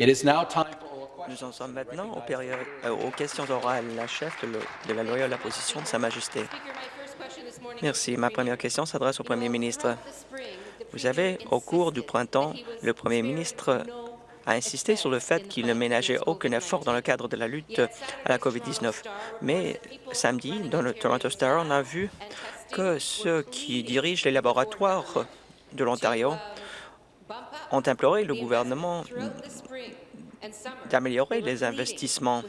Nous en sommes maintenant aux, euh, aux questions orales. La chef de, de la loyale opposition de Sa Majesté. Merci. Ma première question s'adresse au Premier ministre. Vous savez, au cours du printemps, le Premier ministre a insisté sur le fait qu'il ne ménageait aucun effort dans le cadre de la lutte à la COVID-19. Mais samedi, dans le Toronto Star, on a vu que ceux qui dirigent les laboratoires de l'Ontario ont imploré le gouvernement d'améliorer les investissements.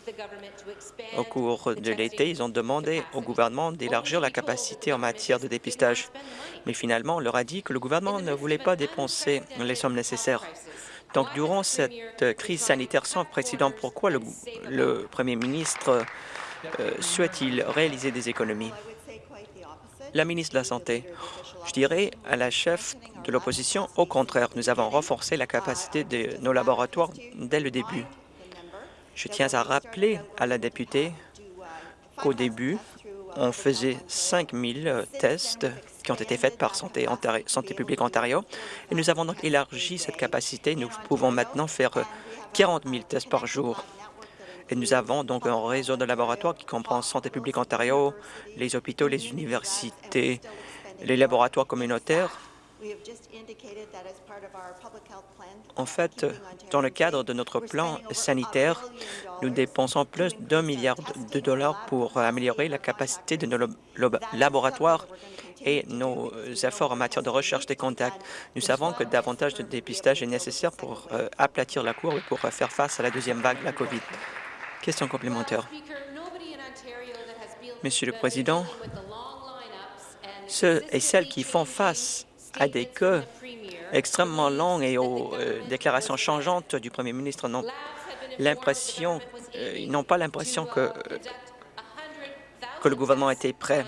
Au cours de l'été, ils ont demandé au gouvernement d'élargir la capacité en matière de dépistage. Mais finalement, on leur a dit que le gouvernement ne voulait pas dépenser les sommes nécessaires. Donc, durant cette crise sanitaire sans précédent, pourquoi le, premier ministre euh, souhaite-t-il réaliser des économies? La ministre de la Santé, je dirais à la chef de l'opposition, au contraire, nous avons renforcé la capacité de nos laboratoires dès le début. Je tiens à rappeler à la députée qu'au début, on faisait 5 000 tests qui ont été faits par Santé, Santé publique Ontario, et nous avons donc élargi cette capacité. Nous pouvons maintenant faire 40 000 tests par jour. Et nous avons donc un réseau de laboratoires qui comprend Santé publique Ontario, les hôpitaux, les universités, les laboratoires communautaires. En fait, dans le cadre de notre plan sanitaire, nous dépensons plus d'un milliard de dollars pour améliorer la capacité de nos laboratoires et nos efforts en matière de recherche des contacts. Nous savons que davantage de dépistage est nécessaire pour euh, aplatir la courbe et pour faire face à la deuxième vague de la COVID. Question complémentaire. Monsieur le Président, ceux et celles qui font face à des cas extrêmement longs et aux euh, déclarations changeantes du premier ministre n'ont l'impression, euh, ils n'ont pas l'impression que, que le gouvernement était prêt.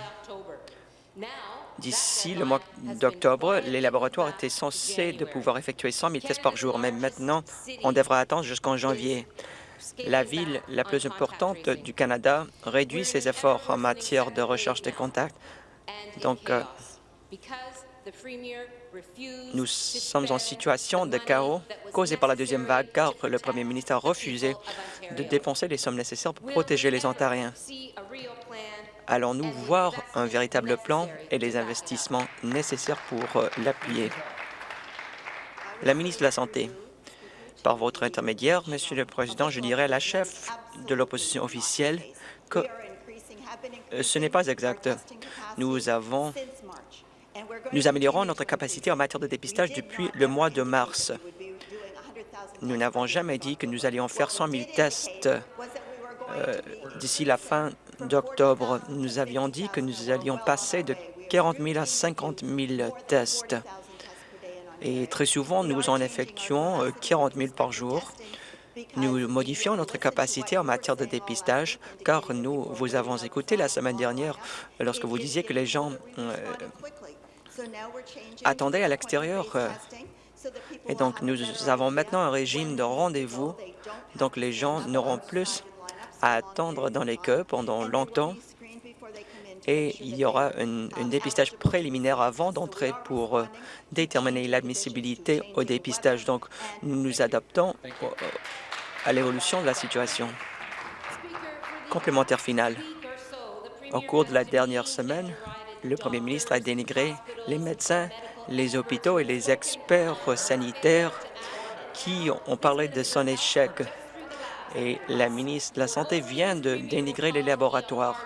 D'ici le mois d'octobre, les laboratoires étaient censés de pouvoir effectuer 100 000 tests par jour, mais maintenant, on devra attendre jusqu'en janvier. La ville la plus importante du Canada réduit ses efforts en matière de recherche des contacts donc, euh, nous sommes en situation de chaos causé par la deuxième vague car le premier ministre a refusé de dépenser les sommes nécessaires pour protéger les Ontariens. Allons-nous voir un véritable plan et les investissements nécessaires pour euh, l'appuyer? La ministre de la Santé, par votre intermédiaire, Monsieur le Président, je dirais à la chef de l'opposition officielle que euh, ce n'est pas exact. Nous avons nous améliorons notre capacité en matière de dépistage depuis le mois de mars. Nous n'avons jamais dit que nous allions faire 100 000 tests euh, d'ici la fin d'octobre. Nous avions dit que nous allions passer de 40 000 à 50 000 tests. Et très souvent, nous en effectuons 40 euh, 000 par jour. Nous modifions notre capacité en matière de dépistage, car nous vous avons écouté la semaine dernière lorsque vous disiez que les gens euh, attendaient à l'extérieur. Et donc, nous avons maintenant un régime de rendez-vous, donc les gens n'auront plus à attendre dans les queues pendant longtemps et il y aura un, dépistage préliminaire avant d'entrer pour euh, déterminer l'admissibilité au dépistage. Donc, nous nous adaptons à l'évolution de la situation. Complémentaire final. Au cours de la dernière semaine, le premier ministre a dénigré les médecins, les hôpitaux et les experts sanitaires qui ont parlé de son échec. Et la ministre de la Santé vient de dénigrer les laboratoires.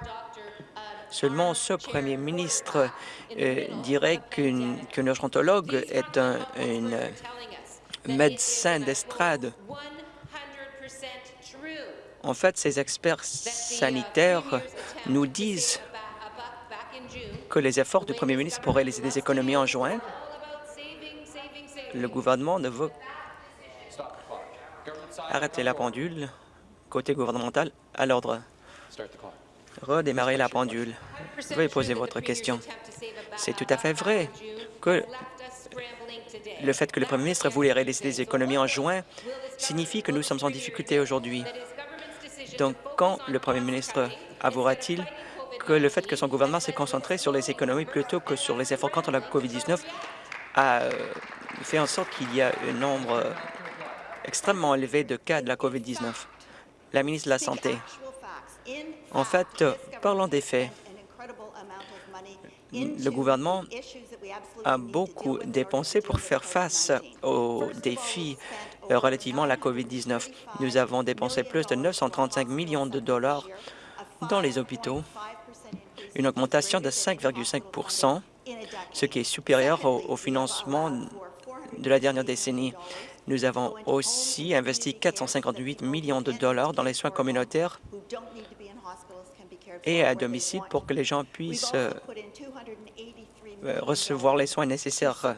Seulement ce premier ministre euh, dirait qu'un urgentologue est un médecin d'estrade. En fait, ces experts sanitaires nous disent que les efforts du premier ministre pour réaliser des économies en juin, le gouvernement ne veut arrêter la pendule côté gouvernemental à l'ordre. Redémarrer la pendule. Veuillez poser votre question. C'est tout à fait vrai que le fait que le premier ministre voulait réaliser des économies en juin signifie que nous sommes en difficulté aujourd'hui. Donc, quand le premier ministre avouera-t-il que le fait que son gouvernement s'est concentré sur les économies plutôt que sur les efforts contre la COVID-19 a euh, fait en sorte qu'il y a un nombre extrêmement élevé de cas de la COVID-19? La ministre de la Santé. En fait, parlons des faits. Le gouvernement a beaucoup dépensé pour faire face aux défis relativement à la COVID-19. Nous avons dépensé plus de 935 millions de dollars dans les hôpitaux, une augmentation de 5,5% ce qui est supérieur au, au financement de la dernière décennie. Nous avons aussi investi 458 millions de dollars dans les soins communautaires et à domicile pour que les gens puissent euh, recevoir les soins nécessaires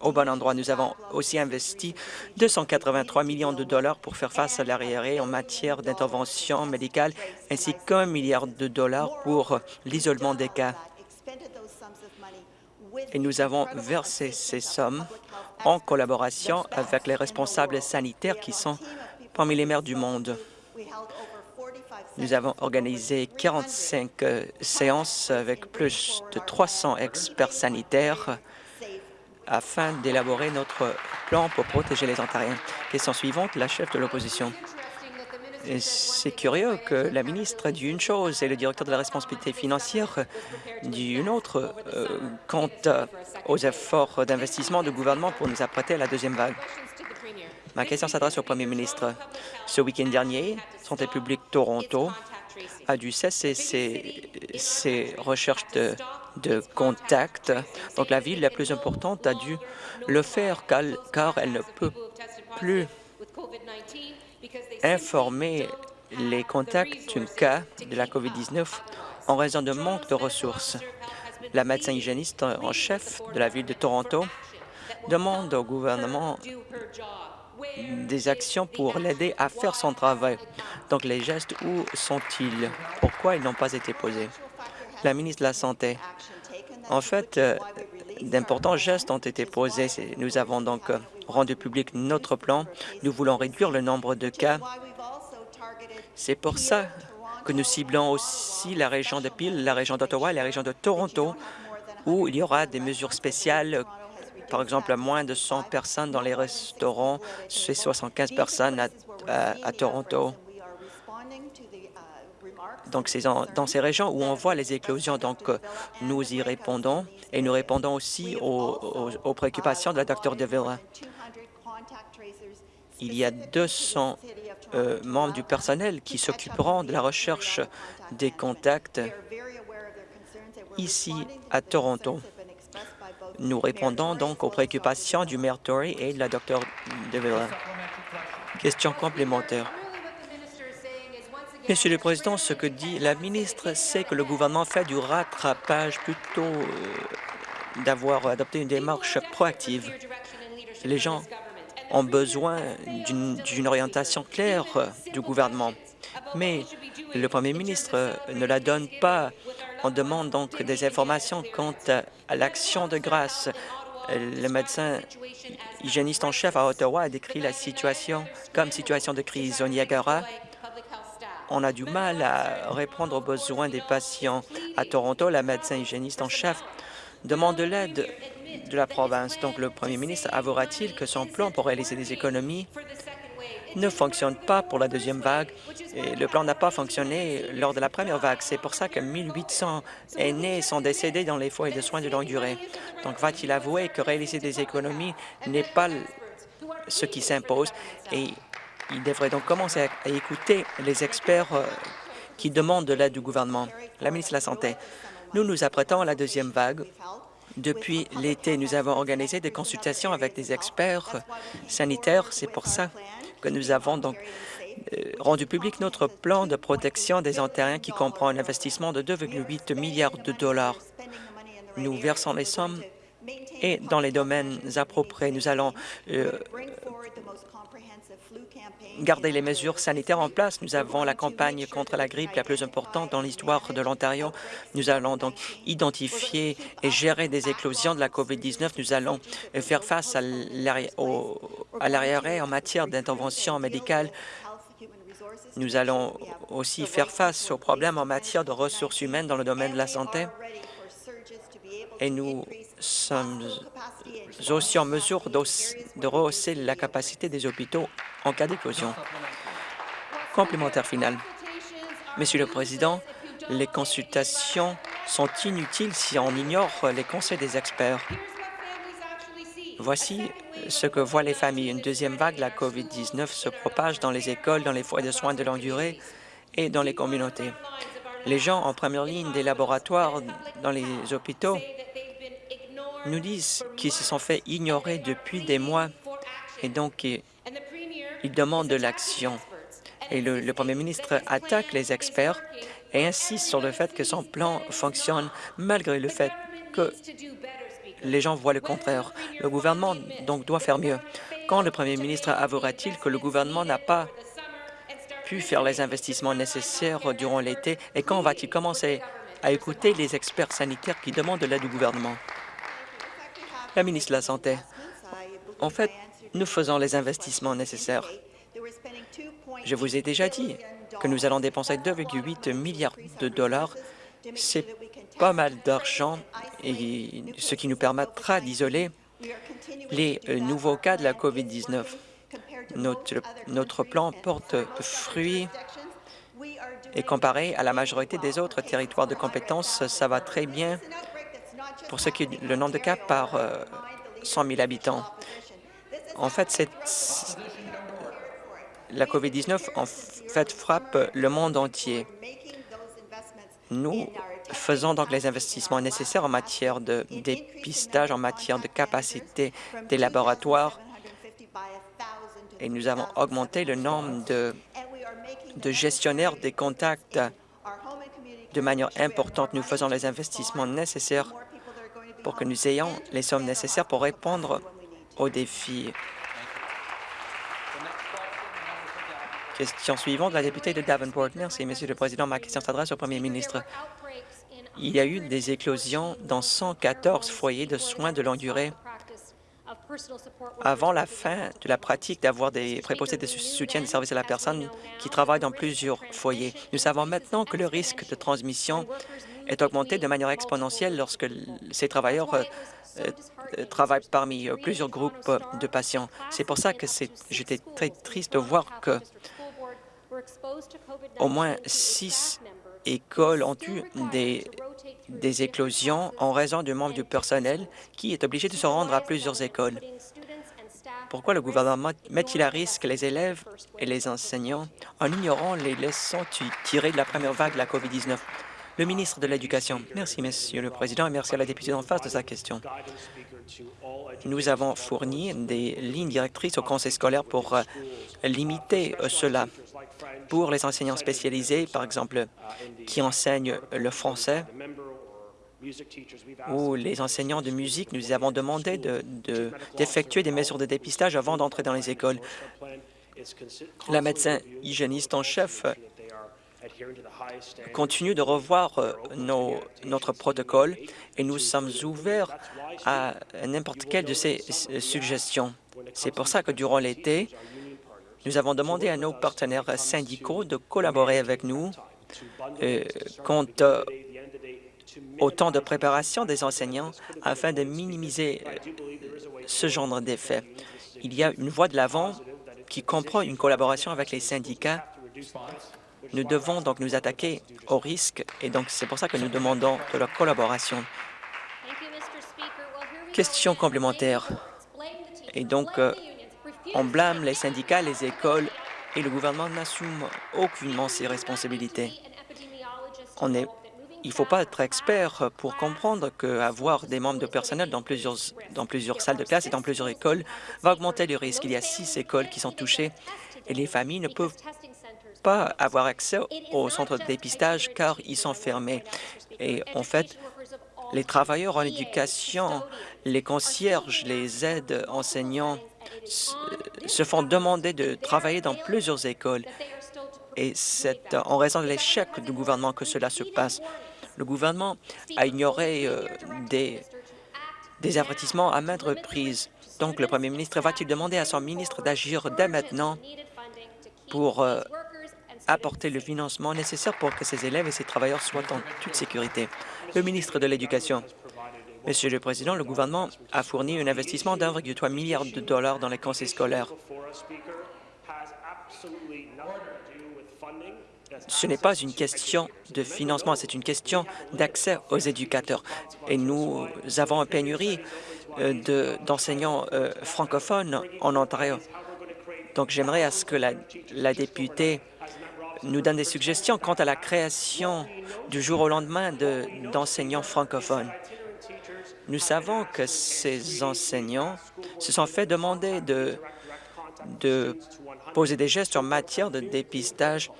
au bon endroit. Nous avons aussi investi 283 millions de dollars pour faire face à l'arriéré en matière d'intervention médicale, ainsi qu'un milliard de dollars pour l'isolement des cas. Et nous avons versé ces sommes en collaboration avec les responsables sanitaires qui sont parmi les maires du monde. Nous avons organisé 45 euh, séances avec plus de 300 experts sanitaires afin d'élaborer notre plan pour protéger les Ontariens. Question suivante, la chef de l'opposition. C'est curieux que la ministre dit une chose et le directeur de la responsabilité financière dit une autre euh, quant aux efforts d'investissement du gouvernement pour nous apprêter à la deuxième vague. Ma question s'adresse au premier ministre. Ce week-end dernier, Santé publique Toronto a dû cesser ses, recherches de, de contact. Donc, la ville la plus importante a dû le faire car elle ne peut plus informer les contacts d'un cas de la COVID-19 en raison de manque de ressources. La médecin hygiéniste en chef de la ville de Toronto demande au gouvernement des actions pour l'aider à faire son travail. Donc, les gestes, où sont-ils? Pourquoi ils n'ont pas été posés? La ministre de la Santé. En fait, euh, d'importants gestes ont été posés. Nous avons donc euh, rendu public notre plan. Nous voulons réduire le nombre de cas. C'est pour ça que nous ciblons aussi la région de Peel, la région d'Ottawa et la région de Toronto, où il y aura des mesures spéciales par exemple, moins de 100 personnes dans les restaurants, c'est 75 personnes à, Toronto. Donc, c'est dans ces régions où on voit les éclosions. Donc, nous y répondons et nous répondons aussi aux, préoccupations de la Dr DeVille. Il y a 200 euh, membres du personnel qui s'occuperont de la recherche des contacts ici à Toronto. Nous répondons donc aux préoccupations du maire Tory et de la Dr DeVilla. Question complémentaire. Monsieur le Président, ce que dit la ministre, c'est que le gouvernement fait du rattrapage plutôt euh, d'avoir adopté une démarche proactive. Les gens ont besoin d'une orientation claire euh, du gouvernement. Mais le Premier ministre ne la donne pas. On demande donc des informations quant à l'action de grâce. Le médecin hygiéniste en chef à Ottawa a décrit la situation comme situation de crise. Au Niagara, on a du mal à répondre aux besoins des patients. À Toronto, la médecin hygiéniste en chef demande de l'aide de la province. Donc, le premier ministre avouera-t-il que son plan pour réaliser des économies ne fonctionne pas pour la deuxième vague? Et le plan n'a pas fonctionné lors de la première vague. C'est pour ça que 1800 aînés sont décédés dans les foyers de soins de longue durée. Donc, va-t-il avouer que réaliser des économies n'est pas ce qui s'impose? Et il devrait donc commencer à écouter les experts euh, qui demandent de l'aide du gouvernement. La ministre de la Santé, nous nous apprêtons à la deuxième vague. Depuis l'été, nous avons organisé des consultations avec des experts sanitaires. C'est pour ça que nous avons donc euh, rendu public notre plan de protection des Ontariens qui comprend un investissement de 2,8 milliards de dollars. Nous versons les sommes et dans les domaines appropriés, nous allons euh, garder les mesures sanitaires en place. Nous avons la campagne contre la grippe la plus importante dans l'histoire de l'Ontario. Nous allons donc identifier et gérer des éclosions de la COVID-19. Nous allons faire face à l'arriéré en matière d'intervention médicale. Nous allons aussi faire face aux problèmes en matière de ressources humaines dans le domaine de la santé. Et nous sommes aussi en mesure de rehausser la capacité des hôpitaux en cas d'éclosion. Complémentaire final. Monsieur le Président, les consultations sont inutiles si on ignore les conseils des experts. Voici ce que voient les familles. Une deuxième vague la COVID-19 se propage dans les écoles, dans les foyers de soins de longue durée et dans les communautés. Les gens en première ligne des laboratoires dans les hôpitaux nous disent qu'ils se sont fait ignorer depuis des mois et donc ils demandent de l'action. Et le, premier ministre attaque les experts et insiste sur le fait que son plan fonctionne malgré le fait que les gens voient le contraire. Le gouvernement donc doit faire mieux. Quand le premier ministre avouera-t-il que le gouvernement n'a pas faire les investissements nécessaires durant l'été et quand va-t-il commencer à écouter les experts sanitaires qui demandent de l'aide du gouvernement? La ministre de la Santé. En fait, nous faisons les investissements nécessaires. Je vous ai déjà dit que nous allons dépenser 2,8 milliards de dollars. C'est pas mal d'argent, et ce qui nous permettra d'isoler les euh, nouveaux cas de la COVID-19. Notre, notre plan porte fruit et comparé à la majorité des autres territoires de compétences, ça va très bien pour ce qui est le nombre de cas par 100 000 habitants. En fait, la COVID-19 en fait frappe le monde entier. Nous faisons donc les investissements nécessaires en matière de dépistage, en matière de capacité des laboratoires et nous avons augmenté le nombre de, gestionnaires des contacts de manière importante. Nous faisons les investissements nécessaires pour que nous ayons les sommes nécessaires pour répondre aux défis. Question suivante, la députée de Davenport. Merci, Monsieur le Président. Ma question s'adresse au Premier ministre. Il y a eu des éclosions dans 114 foyers de soins de longue durée avant la fin de la pratique d'avoir des préposés de soutien de services à la personne qui travaillent dans plusieurs foyers. Nous savons maintenant que le risque de transmission est augmenté de manière exponentielle lorsque ces travailleurs euh, euh, travaillent parmi euh, plusieurs groupes de patients. C'est pour ça que j'étais très triste de voir que au moins six écoles ont eu des, des éclosions en raison du membre du personnel qui est obligé de se rendre à plusieurs écoles. Pourquoi le gouvernement met-il à risque les élèves et les enseignants en ignorant les leçons tirées de la première vague de la COVID-19? Le ministre de l'Éducation. Merci, Monsieur le Président, et merci à la députée en face de sa question. Nous avons fourni des lignes directrices au conseil scolaire pour euh, limiter euh, cela pour les enseignants spécialisés, par exemple, qui enseignent le français ou les enseignants de musique, nous avons demandé d'effectuer des mesures de dépistage avant d'entrer dans les écoles. La médecin hygiéniste en chef continue de revoir euh, notre protocole et nous sommes ouverts à n'importe quelle de ces suggestions. C'est pour ça que durant l'été, nous avons demandé à nos partenaires syndicaux de collaborer avec nous euh, quant euh, au temps de préparation des enseignants afin de minimiser euh, ce genre d'effet. Il y a une voie de l'avant qui comprend une collaboration avec les syndicats. Nous devons donc nous attaquer aux risques et donc c'est pour ça que nous demandons de leur collaboration. Question complémentaire. Et donc, on blâme les syndicats, les écoles et le gouvernement n'assume aucunement ses responsabilités. Il ne faut pas être expert pour comprendre qu'avoir des membres de personnel dans plusieurs, dans plusieurs salles de classe et dans plusieurs écoles va augmenter le risque. Il y a six écoles qui sont touchées et les familles ne peuvent pas avoir accès aux centres de dépistage car ils sont fermés. Et en fait, les travailleurs en éducation, les concierges, les aides enseignants se font demander de travailler dans plusieurs écoles et c'est en raison de l'échec du gouvernement que cela se passe. Le gouvernement a ignoré euh, des, avertissements à maintes reprises. Donc, le premier ministre va-t-il demander à son ministre d'agir dès maintenant pour euh, apporter le financement nécessaire pour que ces élèves et ces travailleurs soient en toute sécurité? Le ministre de l'Éducation. Monsieur le Président, le gouvernement a fourni un investissement d'1,3 milliard de dollars dans les conseils scolaires. Ce n'est pas une question de financement, c'est une question d'accès aux éducateurs. Et nous avons une pénurie euh, d'enseignants euh, francophones en Ontario. Donc, j'aimerais à ce que la, la députée nous donne des suggestions quant à la création du jour au lendemain d'enseignants francophones. Nous savons que ces enseignants se sont fait demander de, poser des gestes en matière de dépistage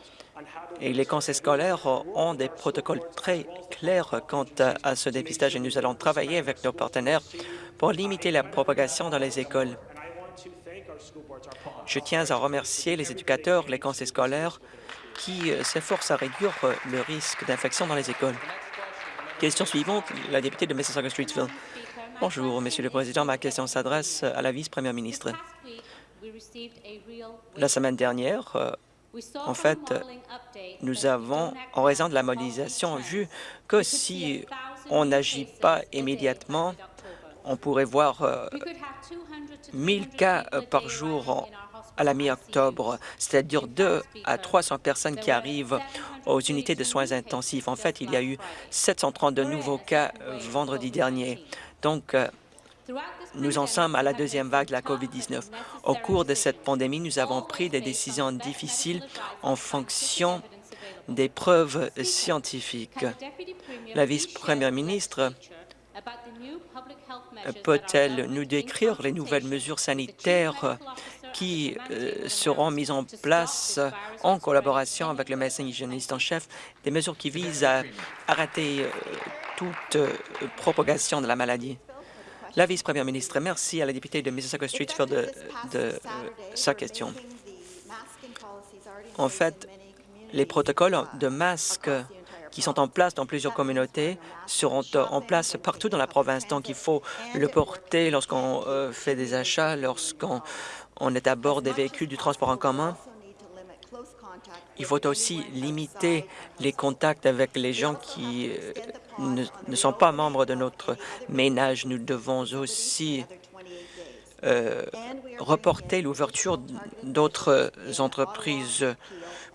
et les conseils scolaires ont des protocoles très clairs quant à ce dépistage et nous allons travailler avec nos partenaires pour limiter la propagation dans les écoles. Je tiens à remercier les éducateurs, les conseils scolaires qui euh, s'efforcent à réduire euh, le risque d'infection dans les écoles. Question suivante, la députée de Mississauga-Streetsville. Bonjour, Monsieur le Président. Ma question s'adresse à la vice-première ministre. La semaine dernière, euh, en fait, nous avons, en raison de la modélisation, vu que si on n'agit pas immédiatement, on pourrait voir 1000 cas par jour à la mi-octobre, c'est-à-dire 2 à 300 personnes qui arrivent aux unités de soins intensifs. En fait, il y a eu 732 nouveaux cas euh, vendredi dernier. Donc, euh, nous en sommes à la deuxième vague de la COVID-19. Au cours de cette pandémie, nous avons pris des décisions difficiles en fonction des preuves scientifiques. La vice-première ministre peut-elle nous décrire les nouvelles mesures sanitaires qui euh, seront mises en place en collaboration avec le médecin hygiéniste en chef, des mesures qui visent à arrêter euh, toute euh, propagation de la maladie. La vice-première ministre, merci à la députée de Mississauga-Streetsville de, de sa question. En fait, les protocoles de masques qui sont en place dans plusieurs communautés seront en place partout dans la province. Donc, il faut le porter lorsqu'on fait des achats, lorsqu'on on est à bord des véhicules du transport en commun. Il faut aussi limiter les contacts avec les gens qui euh, ne, sont pas membres de notre ménage. Nous devons aussi euh, reporter l'ouverture d'autres entreprises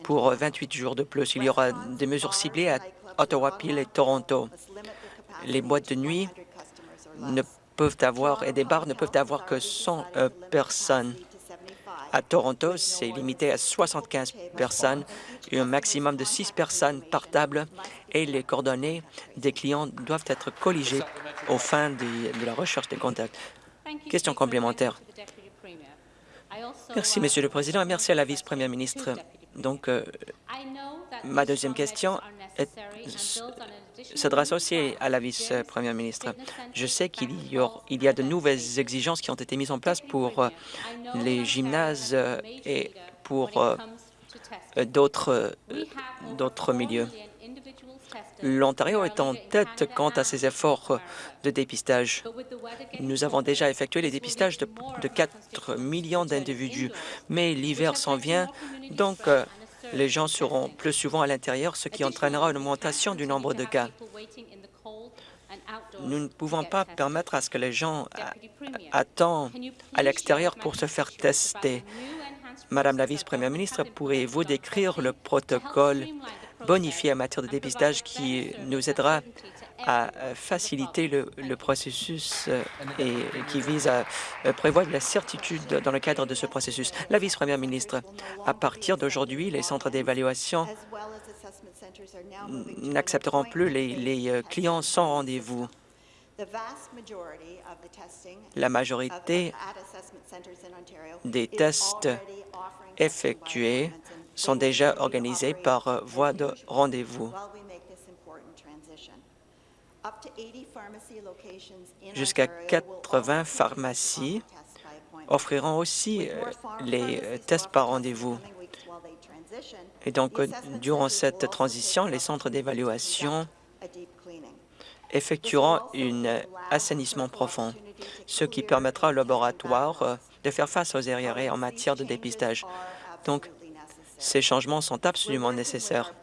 pour 28 jours de plus. Il y aura des mesures ciblées à Ottawa, Peel et Toronto. Les boîtes de nuit ne peuvent avoir et des bars ne peuvent avoir que 100 euh, personnes. À Toronto, c'est limité à 75 personnes un maximum de 6 personnes par table et les coordonnées des clients doivent être colligées au fin de, la recherche des contacts. Question complémentaire. Merci, Monsieur le Président, et merci à la vice-première ministre. Donc, euh, ma deuxième question s'adresse aussi à la vice-première ministre. Je sais qu'il y, a de nouvelles exigences qui ont été mises en place pour euh, les gymnases euh, et pour d'autres milieux. L'Ontario est en tête quant à ses efforts de dépistage. Nous avons déjà effectué les dépistages de, 4 millions d'individus, mais l'hiver s'en vient, donc euh, les gens seront plus souvent à l'intérieur, ce qui entraînera une augmentation du nombre de cas. Nous ne pouvons pas permettre à ce que les gens attendent à l'extérieur pour se faire tester. Madame la vice-première ministre, pourriez-vous décrire le protocole bonifié en matière de dépistage qui nous aidera à faciliter le, processus euh, et qui vise à euh, prévoir de la certitude dans le cadre de ce processus. La vice-première ministre, à partir d'aujourd'hui, les centres d'évaluation n'accepteront plus les, euh, clients sans rendez-vous. La majorité des tests effectués sont déjà organisés par euh, voie de rendez-vous. Jusqu'à 80 pharmacies offriront aussi euh, les euh, tests par rendez-vous. Et donc, durant cette transition, les centres d'évaluation effectueront un assainissement profond, ce qui permettra au laboratoire de faire face aux arriérés en matière de dépistage. Donc, ces changements sont absolument nécessaires.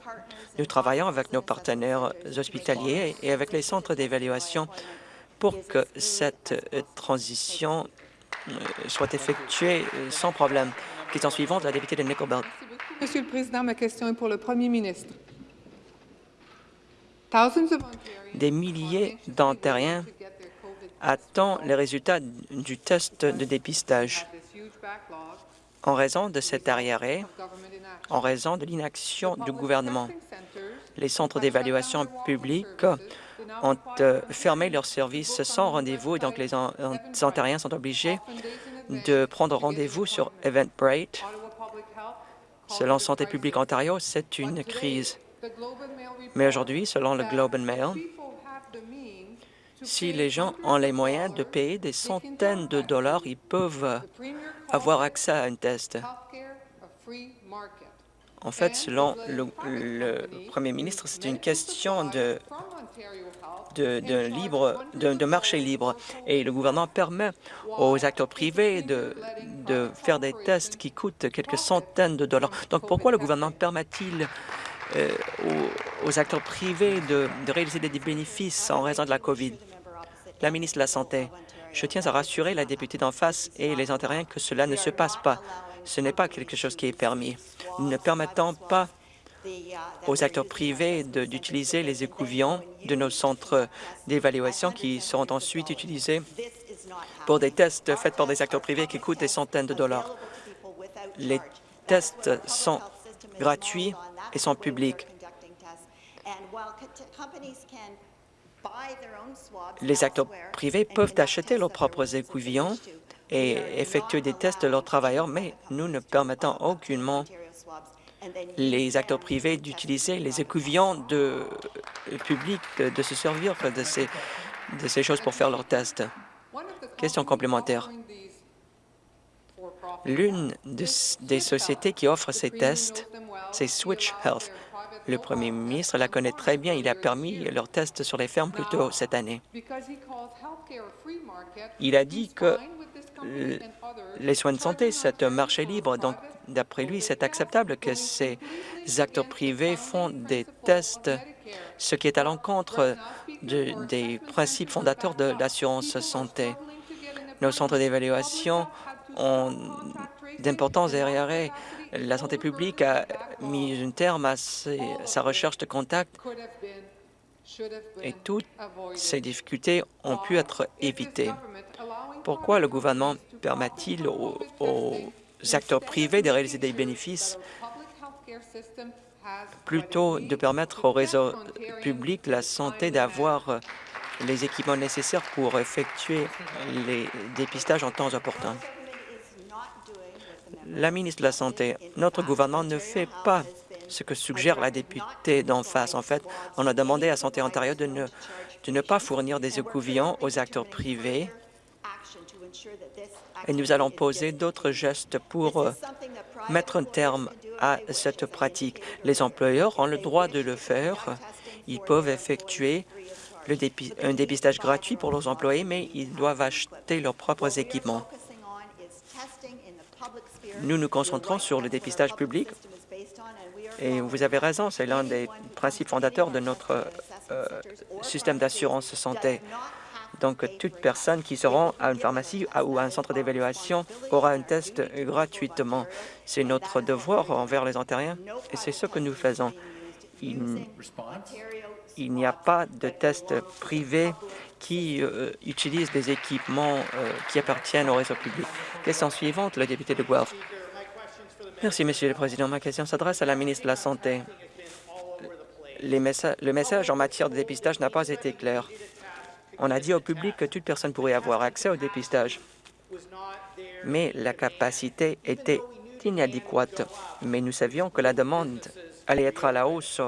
Nous travaillons avec nos partenaires hospitaliers et avec les centres d'évaluation pour que cette transition euh, soit effectuée euh, sans problème. Question suivante, la députée de Nickel Belt. Merci beaucoup, Monsieur le Président. Ma question est pour le Premier ministre. Des milliers d'Ontariens attendent les résultats du test de dépistage. En raison de cet arriéré, en raison de l'inaction du gouvernement, les centres d'évaluation publics ont euh, fermé leurs services sans rendez-vous, et donc les On- On- Ontariens sont obligés de prendre rendez-vous sur Eventbrite. Selon Santé publique Ontario, c'est une crise. Mais aujourd'hui, selon le Globe and Mail, si les gens ont les moyens de payer des centaines de dollars, ils peuvent avoir accès à un test. En fait, selon le, Premier ministre, c'est une question de, de, marché libre. Et le gouvernement permet aux acteurs privés de, faire des tests qui coûtent quelques centaines de dollars. Donc, pourquoi le gouvernement permet-il euh, aux, aux acteurs privés de, de réaliser des bénéfices en raison de la COVID? La ministre de la Santé, je tiens à rassurer la députée d'en face et les Ontariens que cela ne se passe pas. Ce n'est pas quelque chose qui est permis. Nous ne permettons pas aux acteurs privés d'utiliser les écouvillons de nos centres d'évaluation qui seront ensuite utilisés pour des tests faits par des acteurs privés qui coûtent des centaines de dollars. Les tests sont gratuits et sont publics. Les acteurs privés peuvent acheter leurs propres écouvillons et effectuer des tests de leurs travailleurs, mais nous ne permettons aucunement les acteurs privés d'utiliser les écouvillons de euh, publics, de, de se servir de ces, de ces choses pour faire leurs tests. Question complémentaire. L'une des sociétés qui offre ces tests, c'est Switch Health. Le premier ministre la connaît très bien. Il a permis leurs tests sur les fermes plus tôt cette année. Il a dit que les soins de santé, c'est un marché libre. Donc, d'après lui, c'est acceptable que ces acteurs privés font des tests, ce qui est à l'encontre de- des principes fondateurs de l'assurance santé. Nos centres d'évaluation ont d'importants arriérés. La santé publique a mis un terme à sa recherche de contact et toutes ces difficultés ont pu être évitées. Pourquoi le gouvernement permet-il aux, acteurs privés de réaliser des bénéfices plutôt de permettre au réseau public de la santé d'avoir les équipements nécessaires pour effectuer les dépistages en temps opportun? La ministre de la Santé, notre gouvernement ne fait pas ce que suggère la députée d'en face. En fait, on a demandé à Santé Ontario de ne, de ne pas fournir des écouvillons aux acteurs privés et nous allons poser d'autres gestes pour euh, mettre un terme à cette pratique. Les employeurs ont le droit de le faire. Ils peuvent effectuer un dépistage gratuit pour leurs employés, mais ils doivent acheter leurs propres équipements. Nous nous concentrons sur le dépistage public et vous avez raison, c'est l'un des principes fondateurs de notre euh, système d'assurance santé. Donc, toute personne qui se rend à une pharmacie ou à un centre d'évaluation aura un test gratuitement. C'est notre devoir envers les Ontariens et c'est ce que nous faisons. Il, n'y a pas de test privé qui euh, utilise des équipements euh, qui appartiennent au réseau public. Question suivante, le député de Guelph. Merci, Monsieur le Président. Ma question s'adresse à la ministre de la Santé. Le message en matière de dépistage n'a pas été clair. On a dit au public que toute personne pourrait avoir accès au dépistage, mais la capacité était inadéquate. Mais nous savions que la demande allait être à la hausse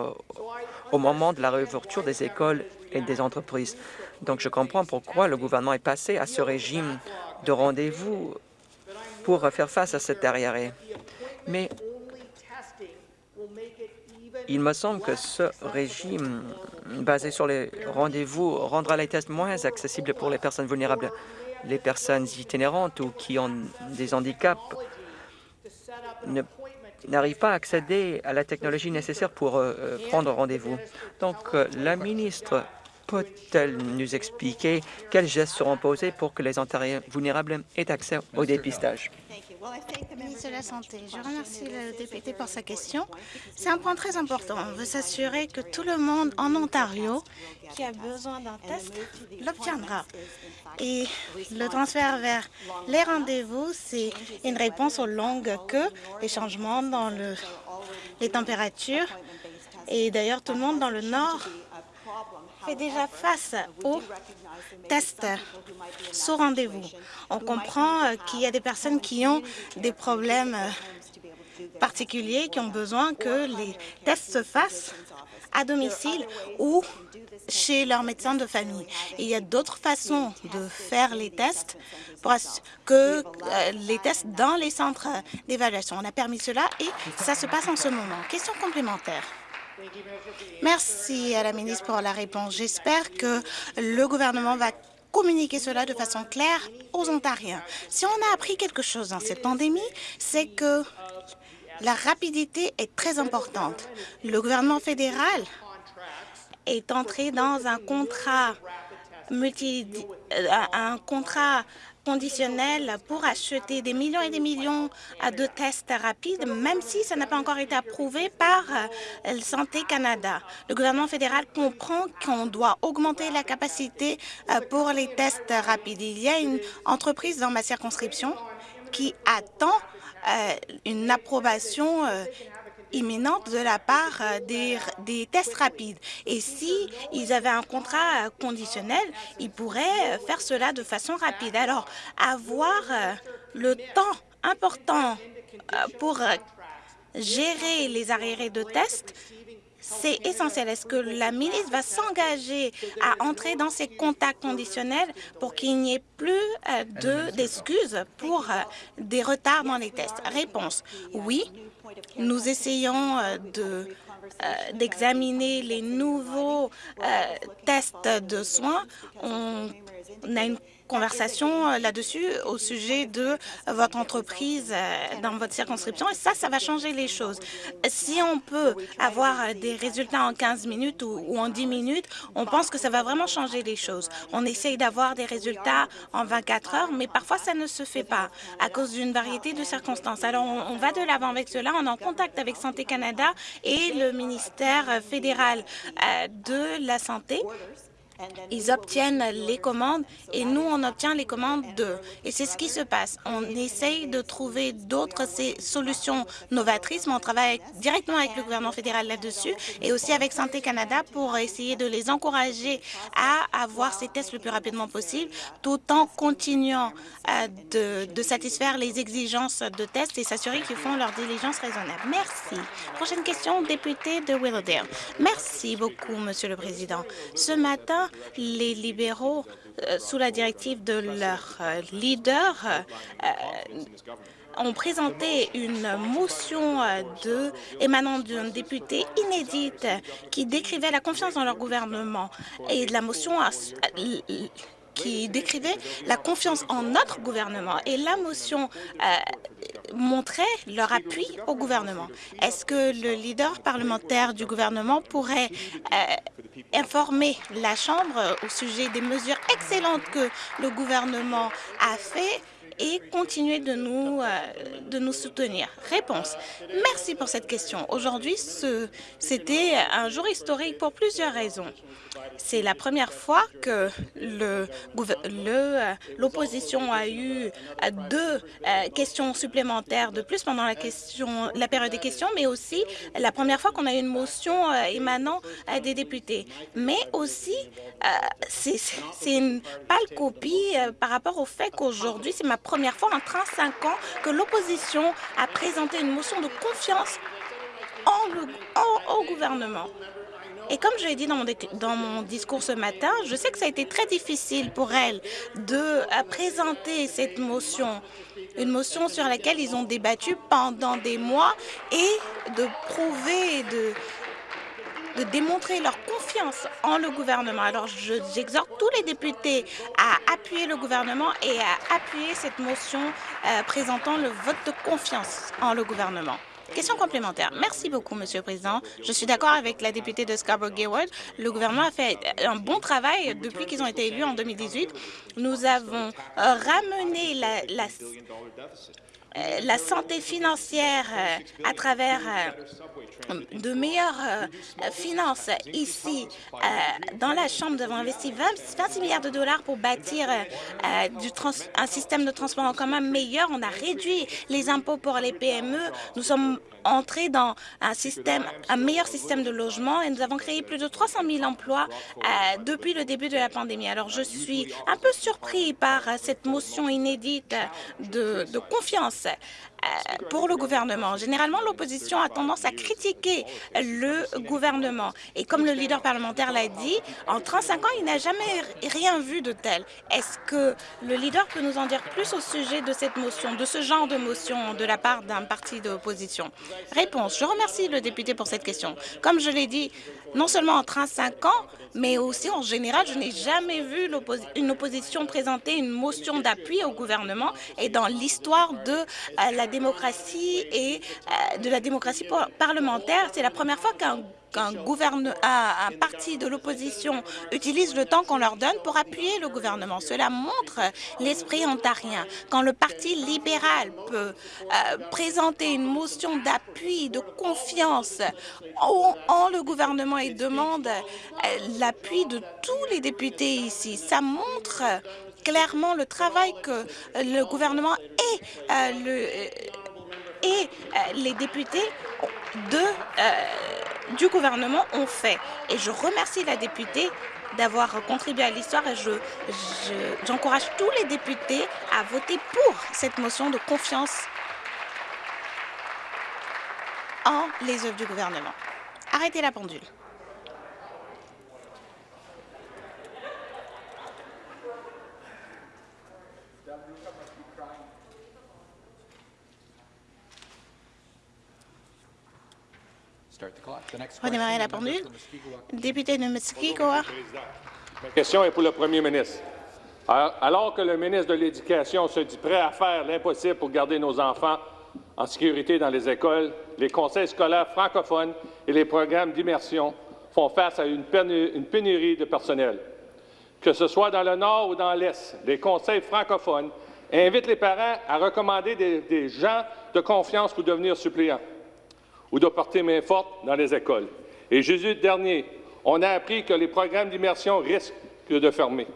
au, moment de la réouverture des écoles et des entreprises. Donc, je comprends pourquoi le gouvernement est passé à ce régime de rendez-vous pour faire face à cet arriéré. Mais il me semble que ce régime basé sur les rendez-vous rendra les tests moins accessibles pour les personnes vulnérables, les personnes itinérantes ou qui ont des handicaps n'arrivent pas à accéder à la technologie nécessaire pour euh, euh, prendre rendez-vous. Donc, euh, la ministre peut-elle nous expliquer quels gestes seront posés pour que les Ontariens vulnérables aient accès au dépistage? Ministre de la Santé, je remercie le député pour sa question. C'est un point très important. On veut s'assurer que tout le monde en Ontario qui a besoin d'un test l'obtiendra. Et le transfert vers les rendez-vous, c'est une réponse aux longues queues, les changements dans le, les températures. Et d'ailleurs, tout le monde dans le Nord fait déjà face aux tests sous rendez-vous. On comprend euh, qu'il y a des personnes qui ont des problèmes euh, particuliers, qui ont besoin que les tests se fassent à domicile ou chez leur médecin de famille. il y a d'autres façons de faire les tests que euh, les tests dans les centres d'évaluation. On a permis cela et ça se passe en ce moment. Question complémentaire. Merci à la ministre pour la réponse. J'espère que le gouvernement va communiquer cela de façon claire aux Ontariens. Si on a appris quelque chose dans cette pandémie, c'est que la rapidité est très importante. Le gouvernement fédéral est entré dans un contrat euh, un contrat conditionnel pour acheter des millions et des millions de tests rapides, même si ça n'a pas encore été approuvé par euh, Santé Canada. Le gouvernement fédéral comprend qu'on doit augmenter la capacité euh, pour les tests rapides. Il y a une entreprise dans ma circonscription qui attend euh, une approbation imminente de la part euh, des, tests rapides. Et si ils avaient un contrat euh, conditionnel, ils pourraient euh, faire cela de façon rapide. Alors, avoir le temps important pour gérer les arriérés de tests, c'est essentiel. Est-ce que la ministre va s'engager à entrer dans ces contacts conditionnels pour qu'il n'y ait plus d'excuses pour des retards dans les tests? Réponse, oui. Nous essayons euh, de euh, d'examiner les nouveaux euh, tests de soins. On a une conversation euh, là-dessus au sujet de votre entreprise euh, dans votre circonscription et ça, ça va changer les choses. Si on peut avoir des résultats en 15 minutes ou, en 10 minutes, on pense que ça va vraiment changer les choses. On essaye d'avoir des résultats en 24 heures, mais parfois ça ne se fait pas à cause d'une variété de circonstances. Alors, on, va de l'avant avec cela. On est en contact avec Santé Canada et le ministère fédéral euh, de la Santé ils obtiennent les commandes et nous, on obtient les commandes d'eux. Et c'est ce qui se passe. On essaye de trouver d'autres solutions novatrices, mais on travaille directement avec le gouvernement fédéral là-dessus et aussi avec Santé Canada pour essayer de les encourager à avoir ces tests le plus rapidement possible, tout en continuant euh, de, satisfaire les exigences de tests et s'assurer qu'ils font leur diligence raisonnable. Merci. Prochaine question, député de Willowdale. Merci beaucoup, Monsieur le Président. Ce matin, les libéraux, euh, sous la directive de leur euh, leader, euh, ont présenté une motion émanant d'un député inédite qui décrivait la confiance dans leur gouvernement. Et la motion qui décrivait la confiance en notre gouvernement. Et la motion montrait leur appui au gouvernement. Est-ce que le leader parlementaire du gouvernement pourrait informer la Chambre au sujet des mesures excellentes que le gouvernement a fait et continuer de nous, euh, de nous soutenir. Réponse. Merci pour cette question. Aujourd'hui, c'était un jour historique pour plusieurs raisons. C'est la première fois que l'opposition a eu deux euh, questions supplémentaires de plus pendant la, période des questions, mais aussi la première fois qu'on a eu une motion euh, émanant des députés. Mais aussi, c'est une pâle copie par rapport au fait qu'aujourd'hui, c'est ma première fois en 35 ans que l'opposition a présenté une motion de confiance au gouvernement. Et comme je l'ai dit dans mon, dans mon, discours ce matin, je sais que ça a été très difficile pour elle de présenter cette motion, une motion sur laquelle ils ont débattu pendant des mois et de prouver, de, de démontrer leur confiance en le gouvernement. Alors, j'exhorte tous les députés à appuyer le gouvernement et à appuyer cette motion euh, présentant le vote de confiance en le gouvernement. Question complémentaire. Merci beaucoup, Monsieur le Président. Je suis d'accord avec la députée de Scarborough-Gayward. Le gouvernement a fait un bon travail depuis qu'ils ont été élus en 2018. Nous avons euh, ramené la, la la santé financière euh, à travers euh, de meilleures finances ici dans la Chambre. Nous avons investi 26 milliards de dollars pour bâtir un système de transport en commun meilleur. On a réduit les impôts pour les PME. Nous sommes entrés dans un système, un meilleur système de logement et nous avons créé plus de 300 000 emplois depuis le début de la pandémie. Alors, je suis un peu surpris par cette motion inédite de, de confiance. euh, pour le gouvernement. Généralement, l'opposition a tendance à critiquer le gouvernement. Et comme le leader parlementaire l'a dit, en 35 ans, il n'a jamais rien vu de tel. Est-ce que le leader peut nous en dire plus au sujet de cette motion, de ce genre de motion de la part d'un parti d'opposition? Réponse. Je remercie le député pour cette question. Comme je l'ai dit, non seulement en 35 ans, mais aussi en général, je n'ai jamais vu une opposition présenter une motion d'appui au gouvernement et dans l'histoire de euh, la démocratie et euh, de la démocratie parlementaire, c'est la première fois qu'un qu'un un parti de l'opposition utilise le temps qu'on leur donne pour appuyer le gouvernement. Cela montre l'esprit ontarien. Quand le Parti libéral peut euh, présenter une motion d'appui, de confiance en, le gouvernement et demande euh, l'appui de tous les députés ici, ça montre clairement le travail que le gouvernement et, euh, et les députés du gouvernement ont fait. Et je remercie la députée d'avoir contribué à l'histoire et j'encourage je, tous les députés à voter pour cette motion de confiance en les œuvres du gouvernement. Arrêtez la pendule. Redémarrer la pendule. Député de Muskego. Ma question est pour le premier ministre. Alors que le ministre de l'Éducation se dit prêt à faire l'impossible pour garder nos enfants en sécurité dans les écoles, les conseils scolaires francophones et les programmes d'immersion font face à une pénurie de personnel. Que ce soit dans le Nord ou dans l'Est, les conseils francophones invitent les parents à recommander des, des gens de confiance pour devenir suppléants ou de porter main forte dans les écoles. Et jeudi dernier, on a appris que les programmes d'immersion risquent de fermer,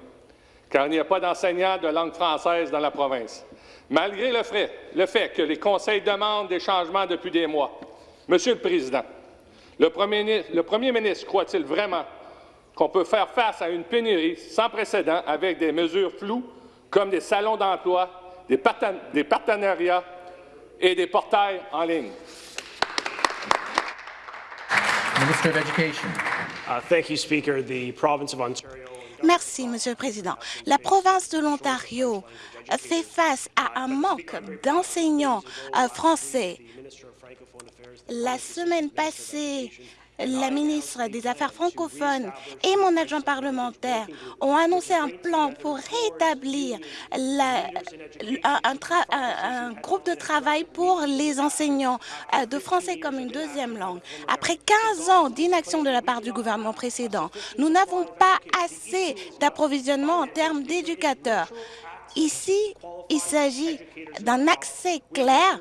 car il n'y a pas d'enseignants de langue française dans la province. Malgré le fait, le fait que les conseils demandent des changements depuis des mois, Monsieur le Président, le Premier, ministre croit-il vraiment qu'on peut faire face à une pénurie sans précédent avec des mesures floues comme des salons d'emploi, des partenariats et des portails en ligne? Minister of Education. Uh, thank you, Speaker. The province of Ontario Merci, Monsieur le Président. La province de l'Ontario fait face à un manque d'enseignants euh, français. La semaine passée, la ministre des Affaires francophones et mon adjoint parlementaire ont annoncé un plan pour rétablir un, groupe de travail pour les enseignants euh, de français comme une deuxième langue. Après 15 ans d'inaction de la part du gouvernement précédent, nous n'avons pas assez d'approvisionnement en termes d'éducateurs. Ici, il s'agit d'un accès clair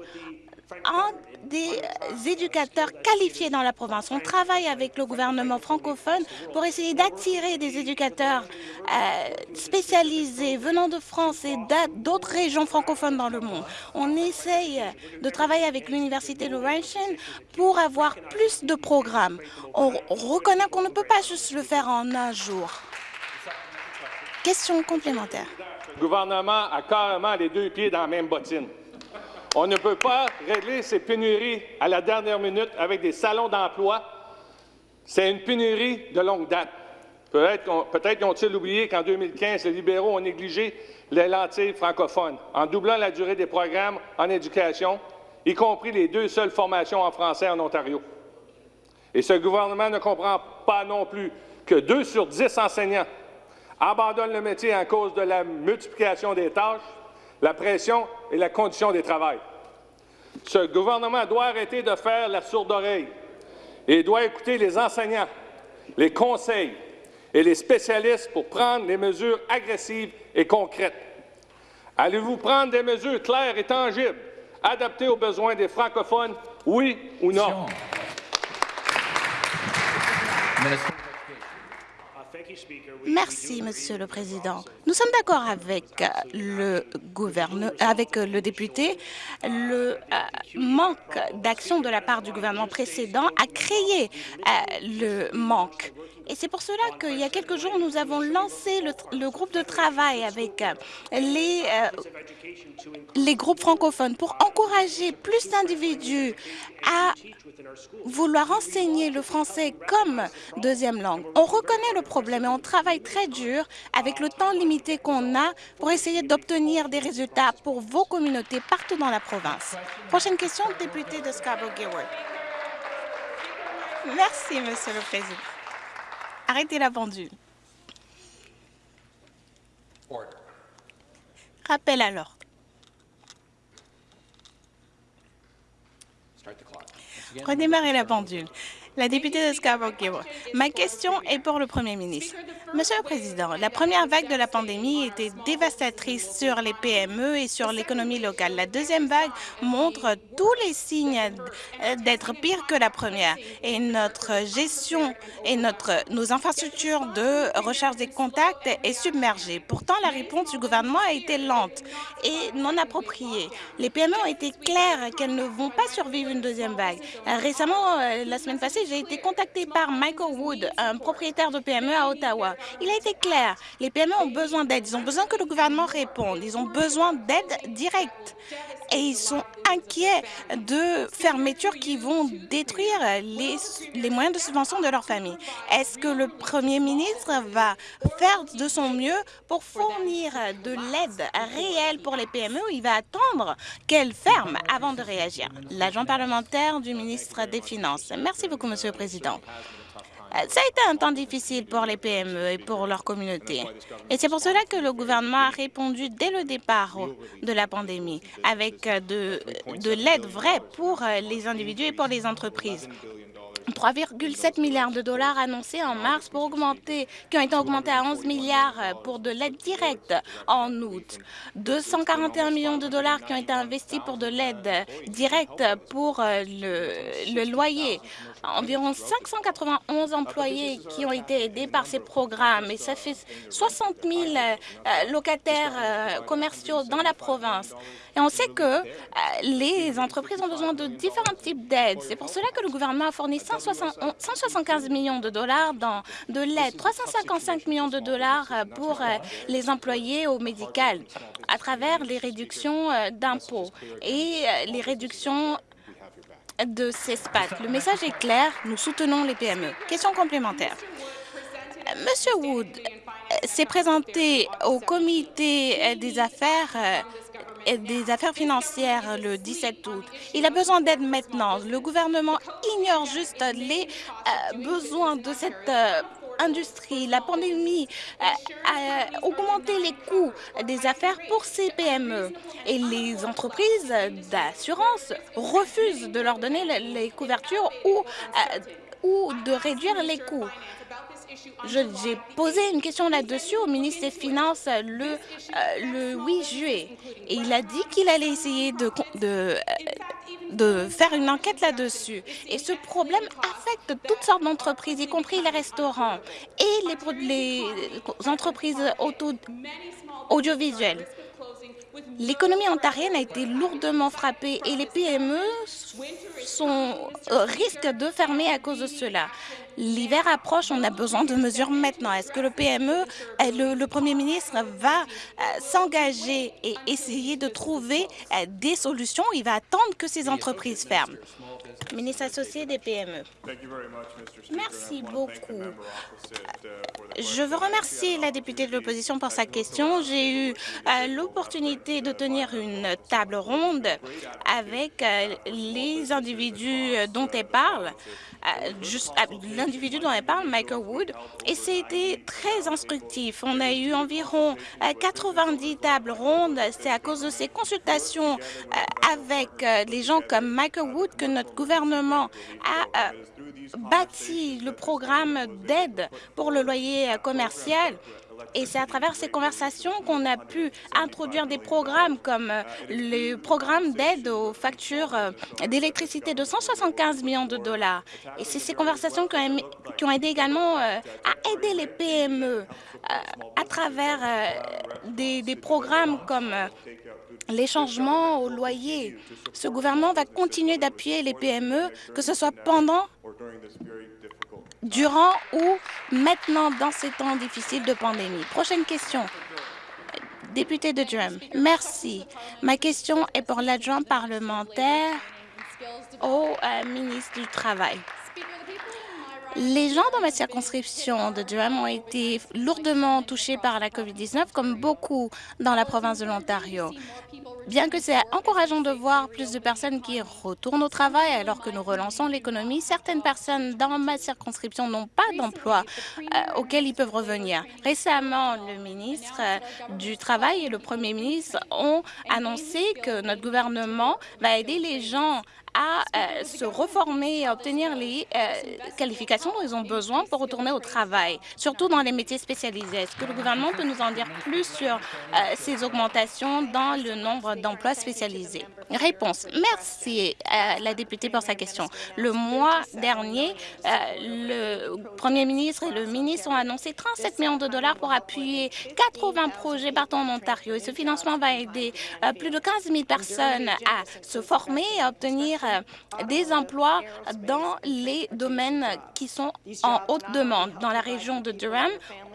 en des éducateurs qualifiés dans la province. On travaille avec le gouvernement francophone pour essayer d'attirer des éducateurs euh, spécialisés venant de France et d'autres régions francophones dans le monde. On essaye de travailler avec l'Université Laurentian pour avoir plus de programmes. On reconnaît qu'on ne peut pas juste le faire en un jour. Question complémentaire. Le gouvernement a carrément les deux pieds dans la même bottine. On ne peut pas régler ces pénuries à la dernière minute avec des salons d'emploi. C'est une pénurie de longue date. Peut-être peut ont-ils oublié qu'en 2015, les libéraux ont négligé les lentilles francophones en doublant la durée des programmes en éducation, y compris les deux seules formations en français en Ontario. Et ce gouvernement ne comprend pas non plus que deux sur dix enseignants abandonnent le métier à cause de la multiplication des tâches la pression et la condition des travail. Ce gouvernement doit arrêter de faire la sourde oreille et doit écouter les enseignants, les conseils et les spécialistes pour prendre des mesures agressives et concrètes. Allez-vous prendre des mesures claires et tangibles, adaptées aux besoins des francophones, oui ou non? Minister. Uh, thank you, Speaker. We- we Merci, Monsieur le Président. Nous sommes d'accord avec le député. Le euh, manque d'action de la part du gouvernement précédent a créé euh, le manque. Et c'est pour cela qu'il y a quelques jours, nous avons lancé le, le groupe de travail avec euh, les, euh, les groupes francophones pour encourager plus d'individus à vouloir enseigner le français comme deuxième langue. On reconnaît le problème et on travaille très dur avec le temps limité qu'on a pour essayer d'obtenir des résultats pour vos communautés partout dans la province. Prochaine question, député de Scarborough-Gilward. Merci, Monsieur le Président. Arrêtez la pendule. Rappel à l'ordre. Redémarrer la pendule. La députée de Scarborough. Ma question est pour le Premier ministre. Monsieur le Président, la première vague de la pandémie était dévastatrice sur les PME et sur l'économie locale. La deuxième vague montre tous les signes d'être pire que la première. Et notre gestion et notre, nos infrastructures de recherche des contacts est submergée. Pourtant, la réponse du gouvernement a été lente et non appropriée. Les PME ont été claires qu'elles ne vont pas survivre une deuxième vague. Récemment, euh, la semaine passée, j'ai été contactée par Michael Wood, un propriétaire de PME à Ottawa. Il a été clair, les PME ont besoin d'aide, ils ont besoin que le gouvernement réponde, ils ont besoin d'aide directe. Et ils sont inquiets de fermetures qui vont détruire les, les moyens de subvention de leur famille. Est-ce que le Premier ministre va faire de son mieux pour fournir de l'aide réelle pour les PME ou il va attendre qu'elles ferment avant de réagir? L'agent parlementaire du ministre des Finances. Merci beaucoup, Monsieur le Président. Euh, Ça a été un temps difficile pour les PME et pour leur communauté. Et c'est pour cela que le gouvernement a répondu dès le départ de la pandémie avec euh, de, de l'aide vraie pour euh, les individus et pour les entreprises. 3,7 milliards de dollars annoncés en mars pour augmenter, qui ont été augmentés à 11 milliards pour de l'aide directe en août. 241 millions de dollars qui ont été investis pour de l'aide directe pour le loyer. Environ 591 employés qui ont été aidés par ces programmes et ça fait 60 000 euh, locataires euh, commerciaux dans la province. Et on sait que euh, les entreprises ont besoin de différents types d'aides. C'est pour cela que le gouvernement a fourni 160 175 millions de dollars de l'aide, 355 millions de dollars pour les employés au médical à travers les réductions d'impôts et les réductions de CESPAT. Le message est clair, nous soutenons les PME. Question complémentaire. Euh, Monsieur Wood euh, s'est présenté au comité euh, des affaires euh, des affaires financières le 17 août. Il a besoin d'aide maintenant. Le gouvernement ignore juste les euh, besoins de cette euh, industrie. La pandémie euh, a augmenté les coûts des affaires pour ces PME et les entreprises d'assurance refusent de leur donner les- couvertures ou, euh, ou de réduire les coûts. J'ai posé une question là-dessus au ministre des Finances le, euh, le 8 juillet et il a dit qu'il allait essayer de, de, euh, de faire une enquête là-dessus. Et ce problème affecte toutes sortes d'entreprises, y compris les restaurants et les, entreprises audiovisuelles. L'économie ontarienne a été lourdement frappée et les PME sont, risquent de fermer à cause de cela. L'hiver approche, on a besoin de mesures maintenant. Est-ce que le PME, euh, le, Premier ministre va euh, s'engager et essayer de trouver euh, des solutions? Il va attendre que ces entreprises ferment? Ministre associé des PME. Merci beaucoup. Je veux remercier la députée de l'opposition pour sa question. J'ai eu euh, l'opportunité de tenir une table ronde avec euh, les individus dont elle parle, euh, l'individu dont elle parle, Michael Wood, et c'était très instructif. On a eu environ 90 tables rondes. C'est à cause de ces consultations avec les gens comme Michael Wood que notre gouvernement a bâti le programme d'aide pour le loyer commercial et c'est à travers ces conversations qu'on a pu introduire des programmes comme euh, le programme d'aide aux factures euh, d'électricité de 175 millions de dollars. Et c'est ces conversations qui ont, aidé également euh, à aider les PME à travers des programmes comme les changements au loyer. Ce gouvernement va continuer d'appuyer les PME, que ce soit pendant durant ou maintenant dans ces temps difficiles de pandémie. Prochaine question. Député de Durham. Merci. Ma question est pour l'adjoint parlementaire au euh, ministre du Travail. Les gens dans ma circonscription de Durham ont été lourdement touchés par la COVID-19, comme beaucoup dans la province de l'Ontario. Bien que c'est encourageant de voir plus de personnes qui retournent au travail alors que nous relançons l'économie, certaines personnes dans ma circonscription n'ont pas d'emploi euh, auquel ils peuvent revenir. Récemment, le ministre euh, du Travail et le premier ministre ont annoncé que notre gouvernement va aider les gens à euh, se reformer et obtenir les euh, qualifications dont ils ont besoin pour retourner au travail, surtout dans les métiers spécialisés. Est-ce que le gouvernement peut nous en dire plus sur euh, ces augmentations dans le nombre d'emplois spécialisés? Réponse. Merci à la députée pour sa question. Le mois dernier, le premier ministre et le ministre ont annoncé 37 millions de dollars pour appuyer 80 projets partout en Ontario. Et ce financement va aider plus de 15 000 personnes à se former et à obtenir des emplois dans les domaines qui sont en haute demande. Dans la région de Durham,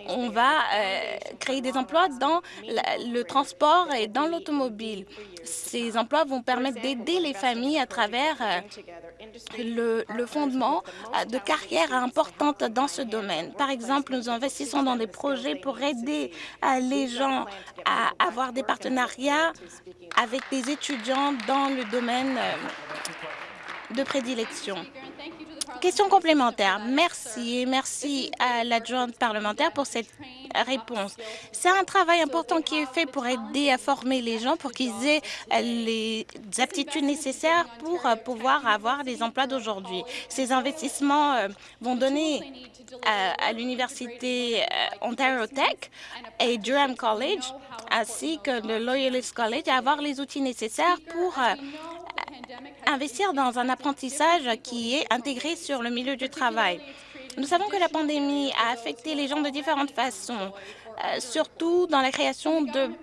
on va euh, créer des emplois dans le transport et dans l'automobile. Ces emplois vont permettre d'aider les familles à travers euh, le, fondement de carrières importantes dans ce domaine. Par exemple, nous investissons dans des projets pour aider les gens à avoir des partenariats avec des étudiants dans le domaine de prédilection. Question complémentaire. Merci et merci à l'adjointe parlementaire pour cette réponse. C'est un travail important qui est fait pour aider à former les gens pour qu'ils aient les aptitudes nécessaires pour euh, pouvoir avoir les emplois d'aujourd'hui. Ces investissements euh, vont donner à, l'université euh, Ontario Tech et Durham College ainsi que le Loyalist College à avoir les outils nécessaires pour investir dans un apprentissage qui est intégré sur le milieu du travail. Nous savons que la pandémie a affecté les gens de différentes façons, euh, surtout dans la création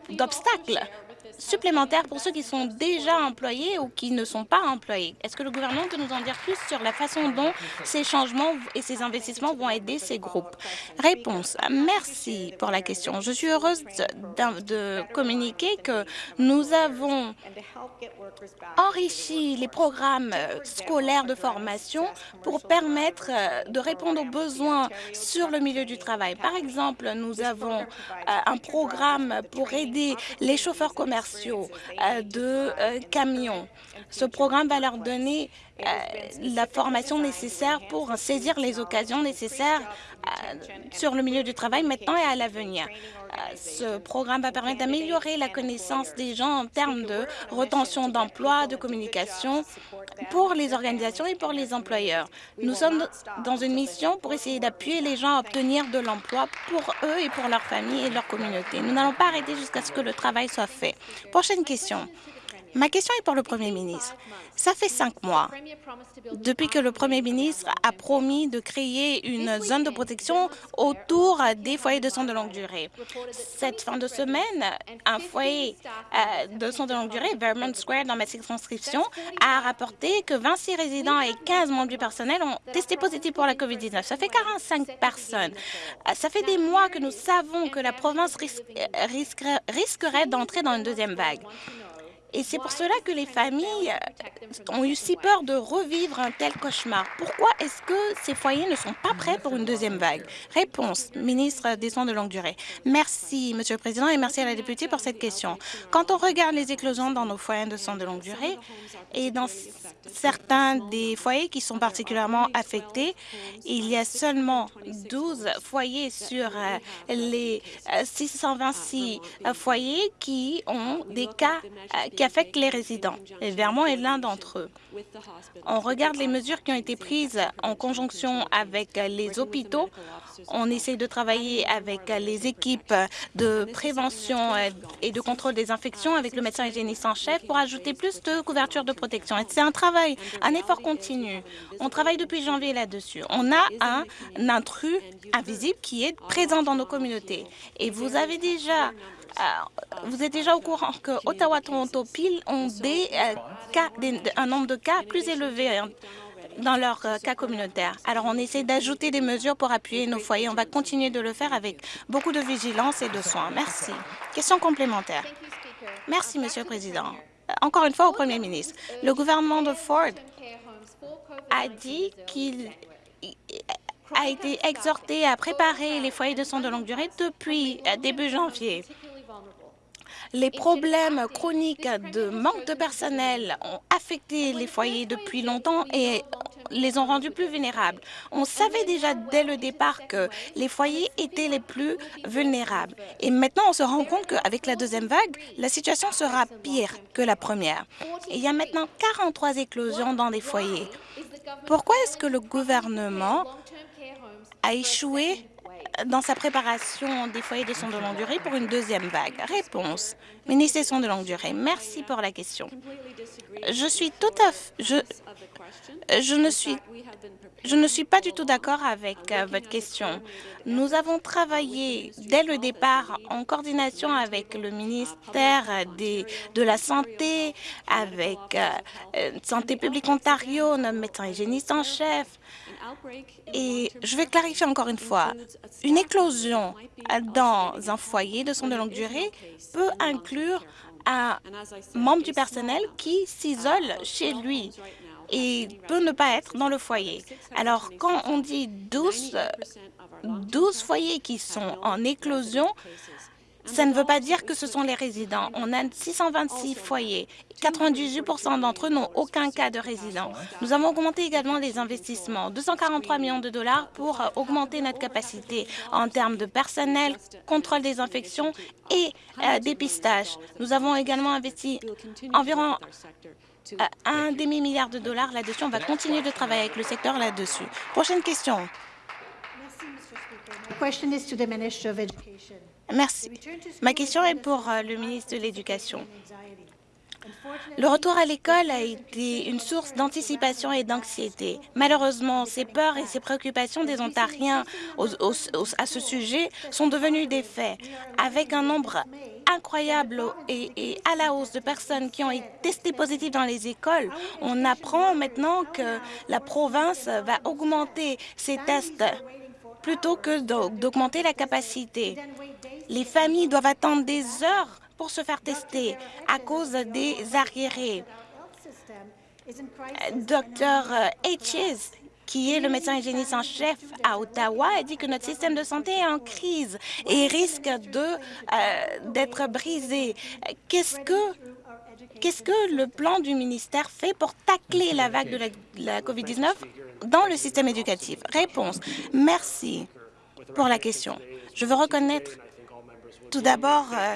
d'obstacles supplémentaires pour ceux qui sont déjà employés ou qui ne sont pas employés. Est-ce que le gouvernement peut nous en dire plus sur la façon dont ces changements et ces investissements vont aider ces groupes? Réponse. Merci pour la question. Je suis heureuse de, de communiquer que nous avons enrichi les programmes scolaires de formation pour permettre euh, de répondre aux besoins sur le milieu du travail. Par exemple, nous avons euh, un programme pour aider les chauffeurs commerciaux euh, de camions. Ce programme va leur donner la formation nécessaire pour saisir les occasions nécessaires sur le milieu du travail maintenant et à l'avenir. Ce programme va permettre d'améliorer la connaissance des gens en termes de retention d'emploi, de communication pour les organisations et pour les employeurs. Nous sommes dans une mission pour essayer d'appuyer les gens à obtenir de l'emploi pour eux et pour leur famille et leur communauté. Nous n'allons pas arrêter jusqu'à ce que le travail soit fait. Prochaine question. Ma question est pour le Premier ministre. Ça fait cinq mois depuis que le Premier ministre a promis de créer une zone de protection autour des foyers de soins de longue durée. Cette fin de semaine, un foyer euh, de soins de longue durée, Vermont Square, dans ma circonscription, a rapporté que 26 résidents et 15 membres du personnel ont testé positif pour la COVID-19. Ça fait 45 personnes. Euh, ça fait des mois que nous savons que la province risquerait d'entrer dans une deuxième vague. Et c'est pour cela que les familles euh, ont eu si peur de revivre un tel cauchemar. Pourquoi est-ce que ces foyers ne sont pas prêts pour une deuxième vague? Réponse, ministre des Soins de longue durée. Merci, Monsieur le Président, et merci à la députée pour cette question. Quand on regarde les éclosions dans nos foyers de soins de longue durée et dans certains des foyers qui sont particulièrement affectés, il y a seulement 12 foyers sur euh, les 626 euh, foyers qui ont des cas affectent les résidents. Vermont est l'un d'entre eux. On regarde les mesures qui ont été prises en conjonction avec les hôpitaux. On essaie de travailler avec les équipes de prévention et de contrôle des infections avec le médecin hygiéniste en chef pour ajouter plus de couverture de protection. C'est un travail, un effort continu. On travaille depuis janvier là-dessus. On a un intrus invisible qui est présent dans nos communautés. Et vous avez déjà vous êtes déjà au courant que Ottawa, Toronto, Peel ont des, euh, cas, un nombre de cas plus élevé hein, dans leur euh, cas communautaire. Alors, on essaie d'ajouter des mesures pour appuyer nos foyers. On va continuer de le faire avec beaucoup de vigilance et de soins. Merci. Question complémentaire. Merci, Monsieur le Président. Euh, Encore une fois au Premier ministre. Le gouvernement de Ford a dit qu'il a été exhorté à préparer les foyers de soins de longue durée depuis euh, début janvier. Les problèmes chroniques de manque de personnel ont affecté les foyers depuis longtemps et les ont rendus plus vulnérables. On savait déjà dès le départ que les foyers étaient les plus vulnérables. Et maintenant, on se rend compte qu'avec la deuxième vague, la situation sera pire que la première. Et il y a maintenant 43 éclosions dans des foyers. Pourquoi est-ce que le gouvernement a échoué dans sa préparation des foyers de soins de longue durée pour une deuxième vague Réponse. Ministre des Soins de longue durée, merci pour la question. Je suis tout à fait... Je, ne suis je ne suis pas du tout d'accord avec euh, votre question. Nous avons travaillé dès le départ en coordination avec le ministère des, de la Santé, avec euh, euh, Santé publique Ontario, notre médecin hygiéniste en chef. Et je vais clarifier encore une fois, une éclosion dans un foyer de soins de longue durée peut inclure un membre du personnel qui s'isole chez lui et peut ne pas être dans le foyer. Alors, quand on dit 12, euh, 12 foyers qui sont en éclosion, ça ne veut pas dire que ce sont les résidents. On a 626 foyers. 98% d'entre eux n'ont aucun cas de résident. Nous avons augmenté également les investissements, 243 millions de dollars pour euh, augmenter notre capacité en termes de personnel, contrôle des infections et euh, dépistage. Nous avons également investi environ euh, un demi-milliard de dollars là-dessus. On va continuer de travailler avec le secteur là-dessus. Prochaine question. question. Merci. Ma question est pour euh, le ministre de l'Éducation. Le retour à l'école a été une source d'anticipation et d'anxiété. Malheureusement, ces peurs et ces préoccupations des Ontariens à ce sujet sont devenues des faits. Avec un nombre incroyable et, et à la hausse de personnes qui ont été testées positives dans les écoles, on apprend maintenant que la province va augmenter ses tests plutôt que d'au- d'augmenter la capacité. Les familles doivent attendre des heures pour se faire tester à cause des arriérés. Docteur Hitches, qui est le médecin hygiéniste en chef à Ottawa, a dit que notre système de santé est en crise et risque euh, d'être brisé. Qu'est-ce que le plan du ministère fait pour tacler la vague de la COVID-19? Dans le système éducatif Réponse. Merci pour la question. Je veux reconnaître tout d'abord euh,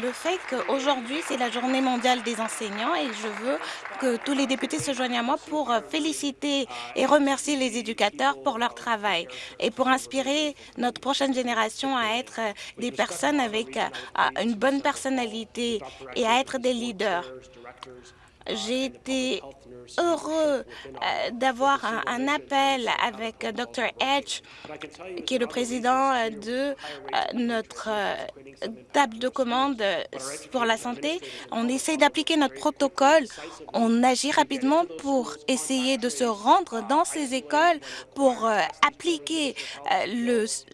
le fait qu'aujourd'hui, c'est la journée mondiale des enseignants et je veux que tous les députés se joignent à moi pour euh, féliciter et remercier les éducateurs pour leur travail et pour inspirer notre prochaine génération à être euh, des personnes avec une bonne personnalité et à être des leaders. J'ai été heureux euh, d'avoir un, appel avec Dr. Edge, qui est le président euh, de euh, notre table de commande pour la santé. On essaie d'appliquer notre protocole. On agit rapidement pour essayer de se rendre dans ces écoles pour appliquer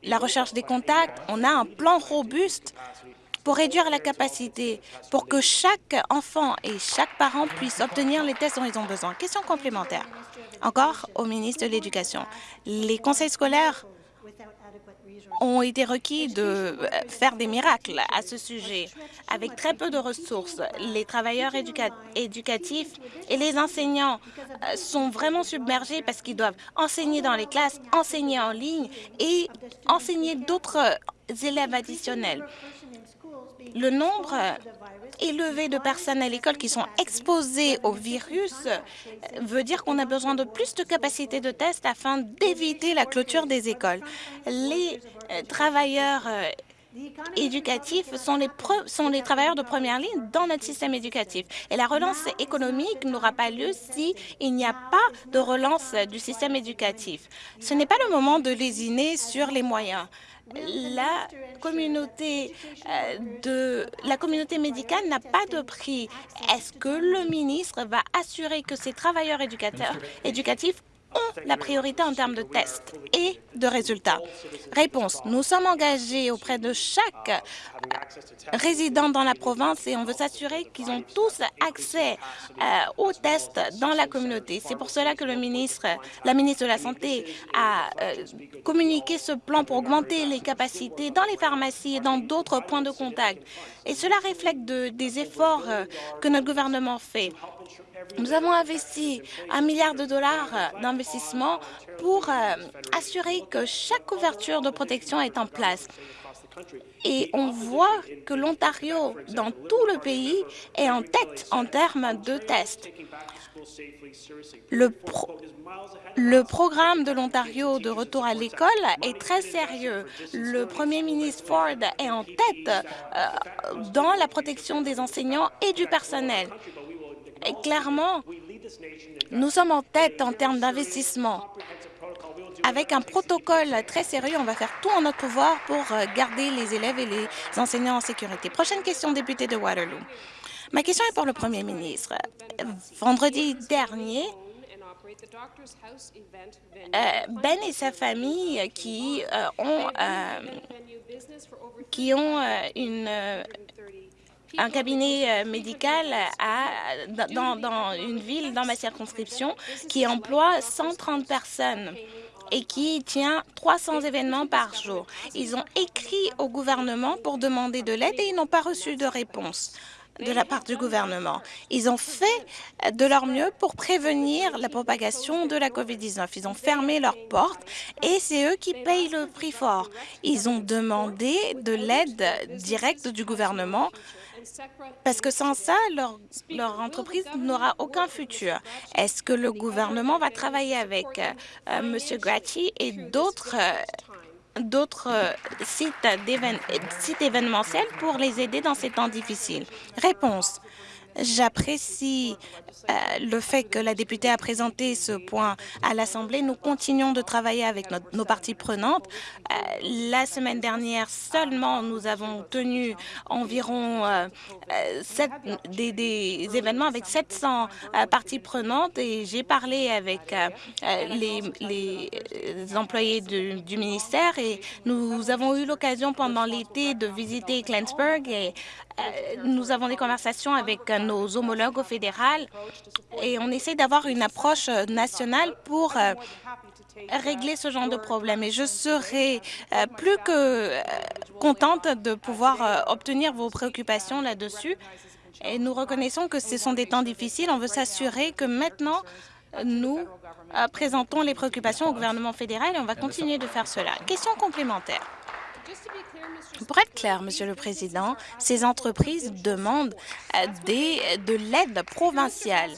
la recherche des contacts. On a un plan robuste pour réduire la capacité, pour que chaque enfant et chaque parent puisse obtenir les tests dont ils ont besoin. Question complémentaire. Encore au ministre de l'Éducation. Les conseils scolaires ont été requis de euh, faire des miracles à ce sujet. Avec très peu de ressources, les travailleurs éducatifs et les enseignants euh, sont vraiment submergés parce qu'ils doivent enseigner dans les classes, enseigner en ligne et enseigner d'autres élèves additionnels. Le nombre élevé de personnes à l'école qui sont exposées au virus euh, veut dire qu'on a besoin de plus de capacités de test afin d'éviter la clôture des écoles. Les euh, travailleurs euh, éducatifs sont les, sont les travailleurs de première ligne dans notre système éducatif. Et la relance économique n'aura pas lieu s'il n'y a pas de relance du système éducatif. Ce n'est pas le moment de lésiner sur les moyens la communauté, euh, de, la communauté médicale n'a pas de prix? Est-ce que le ministre va assurer que ces travailleurs éducateurs, éducatifs ont la priorité en termes de tests et de résultats. Réponse. Nous sommes engagés auprès de chaque euh, résident dans la province et on veut s'assurer qu'ils ont tous accès euh, aux tests dans la communauté. C'est pour cela que le ministre, la ministre de la Santé a euh, communiqué ce plan pour augmenter les capacités dans les pharmacies et dans d'autres points de contact. Et cela reflète des efforts que notre gouvernement fait. Nous avons investi un milliard de dollars d'investissement pour euh, assurer que chaque couverture de protection est en place. Et on voit que l'Ontario, dans tout le pays, est en tête en termes de tests. Le, le programme de l'Ontario de retour à l'école est très sérieux. Le premier ministre Ford est en tête euh, dans la protection des enseignants et du personnel. Et clairement, nous sommes en tête en termes d'investissement. Avec un protocole très sérieux, on va faire tout en notre pouvoir pour euh, garder les élèves et les enseignants en sécurité. Prochaine question, député de Waterloo. Ma question est pour le Premier ministre. Vendredi dernier, euh, Ben et sa famille qui euh, ont, qui ont une un cabinet euh, médical dans, dans une ville dans ma circonscription qui emploie 130 personnes et qui tient 300 événements par jour. Ils ont écrit au gouvernement pour demander de l'aide et ils n'ont pas reçu de réponse de la part du gouvernement. Ils ont fait de leur mieux pour prévenir la propagation de la COVID-19. Ils ont fermé leurs portes et c'est eux qui payent le prix fort. Ils ont demandé de l'aide directe du gouvernement parce que sans ça, leur, entreprise n'aura aucun futur. Est-ce que le gouvernement va travailler avec euh, M. Grati et d'autres euh, euh, sites, sites événementiels pour les aider dans ces temps difficiles? Réponse. J'apprécie euh, le fait que la députée a présenté ce point à l'Assemblée. Nous continuons de travailler avec nos parties prenantes. Euh, la semaine dernière seulement, nous avons tenu environ euh, des, des, événements avec 700 parties prenantes et j'ai parlé avec les, les, employés du, du ministère et nous avons eu l'occasion pendant l'été de visiter Glensburg et nous avons des conversations avec nos homologues au fédéral et on essaie d'avoir une approche euh, nationale pour euh, régler ce genre de problème. Et je serai euh, plus que contente de pouvoir obtenir vos préoccupations là-dessus. Et nous reconnaissons que ce sont des temps difficiles. On veut s'assurer que maintenant, nous présentons les préoccupations au gouvernement fédéral et on va continuer de faire cela. Question complémentaire. Pour être clair, Monsieur le Président, ces entreprises demandent euh, des, de l'aide provinciale.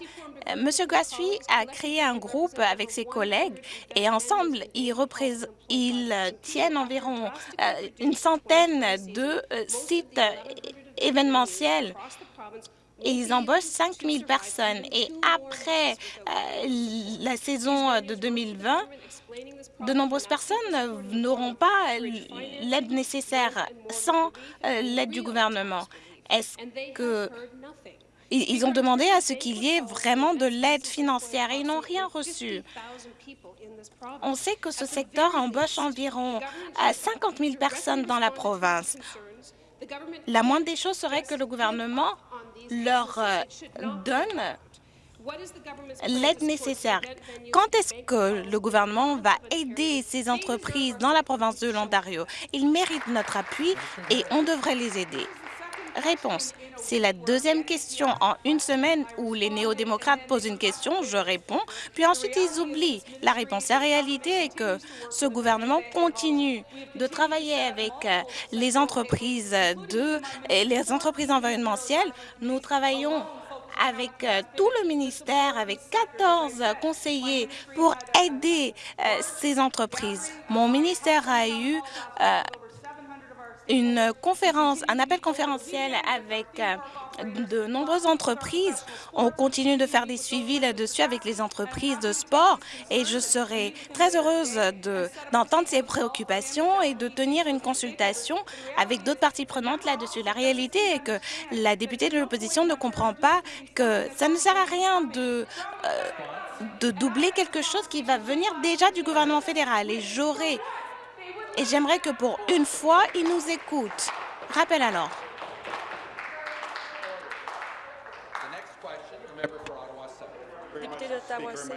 Euh, Monsieur Gassuy a créé un groupe avec ses collègues et ensemble, ils, ils tiennent environ euh, une centaine de sites événementiels et ils embauchent 5 000 personnes. Et après la saison de 2020, de nombreuses personnes n'auront pas l'aide nécessaire sans euh, l'aide du gouvernement. Est-ce que ils ont demandé à ce qu'il y ait vraiment de l'aide financière et ils n'ont rien reçu. On sait que ce secteur embauche environ 50 000 personnes dans la province. La moindre des choses serait que le gouvernement leur euh, donne l'aide nécessaire. Quand est-ce que le gouvernement va aider ces entreprises dans la province de l'Ontario? Ils méritent notre appui et on devrait les aider. Réponse. C'est la deuxième question en une semaine où les néo-démocrates posent une question, je réponds, puis ensuite ils oublient la réponse. La réalité est que ce gouvernement continue de travailler avec euh, les entreprises de les entreprises environnementales. Nous travaillons avec euh, tout le ministère, avec 14 conseillers pour aider euh, ces entreprises. Mon ministère a eu une conférence, un appel conférentiel avec euh, de nombreuses entreprises. On continue de faire des suivis là-dessus avec les entreprises de sport et je serai très heureuse de- d'entendre ces préoccupations et de tenir une consultation avec d'autres parties prenantes là-dessus. La réalité est que la députée de l'opposition ne comprend pas que ça ne sert à rien de, euh, doubler quelque chose qui va venir déjà du gouvernement fédéral. Et j'aurai et j'aimerais que pour une fois, ils nous écoutent. Rappel alors. Député d'Ottawa-Sud.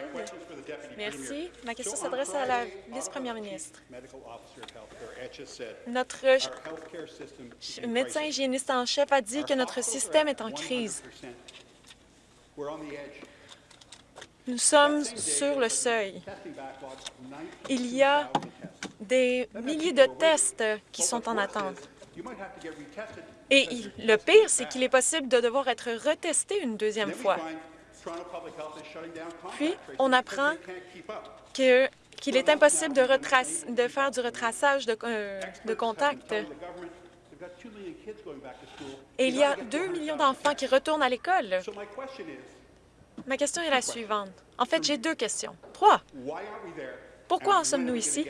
Merci. Ma question s'adresse à la vice-première ministre. Notre médecin hygiéniste en chef a dit que notre système est en crise. Nous sommes sur le seuil. Il y a des milliers de tests qui sont en attente. Et le pire, c'est qu'il est possible de devoir être retesté une deuxième fois. Puis, on apprend qu'il est impossible de, faire du retraçage de, euh, de contact. Et il y a 2 millions d'enfants qui retournent à l'école. Ma question est la suivante. En fait, j'ai deux questions. Trois. Pourquoi en sommes-nous ici?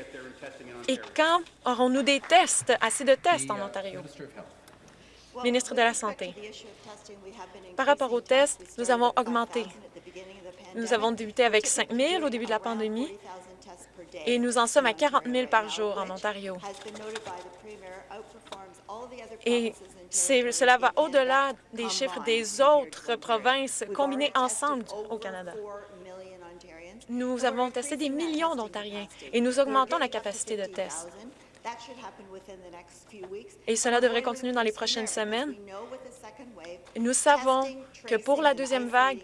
Et quand aurons-nous des tests, assez de tests en Ontario? Ministre de la Santé. Par rapport aux tests, nous avons augmenté. Nous avons débuté avec 5 000 au début de la pandémie et nous en sommes à 40 000 par jour en Ontario. Et cela va au-delà des chiffres des autres provinces combinées ensemble au Canada. Nous avons testé des millions d'Ontariens et nous augmentons la capacité de tests. Et cela devrait continuer dans les prochaines semaines. Nous savons que pour la deuxième vague,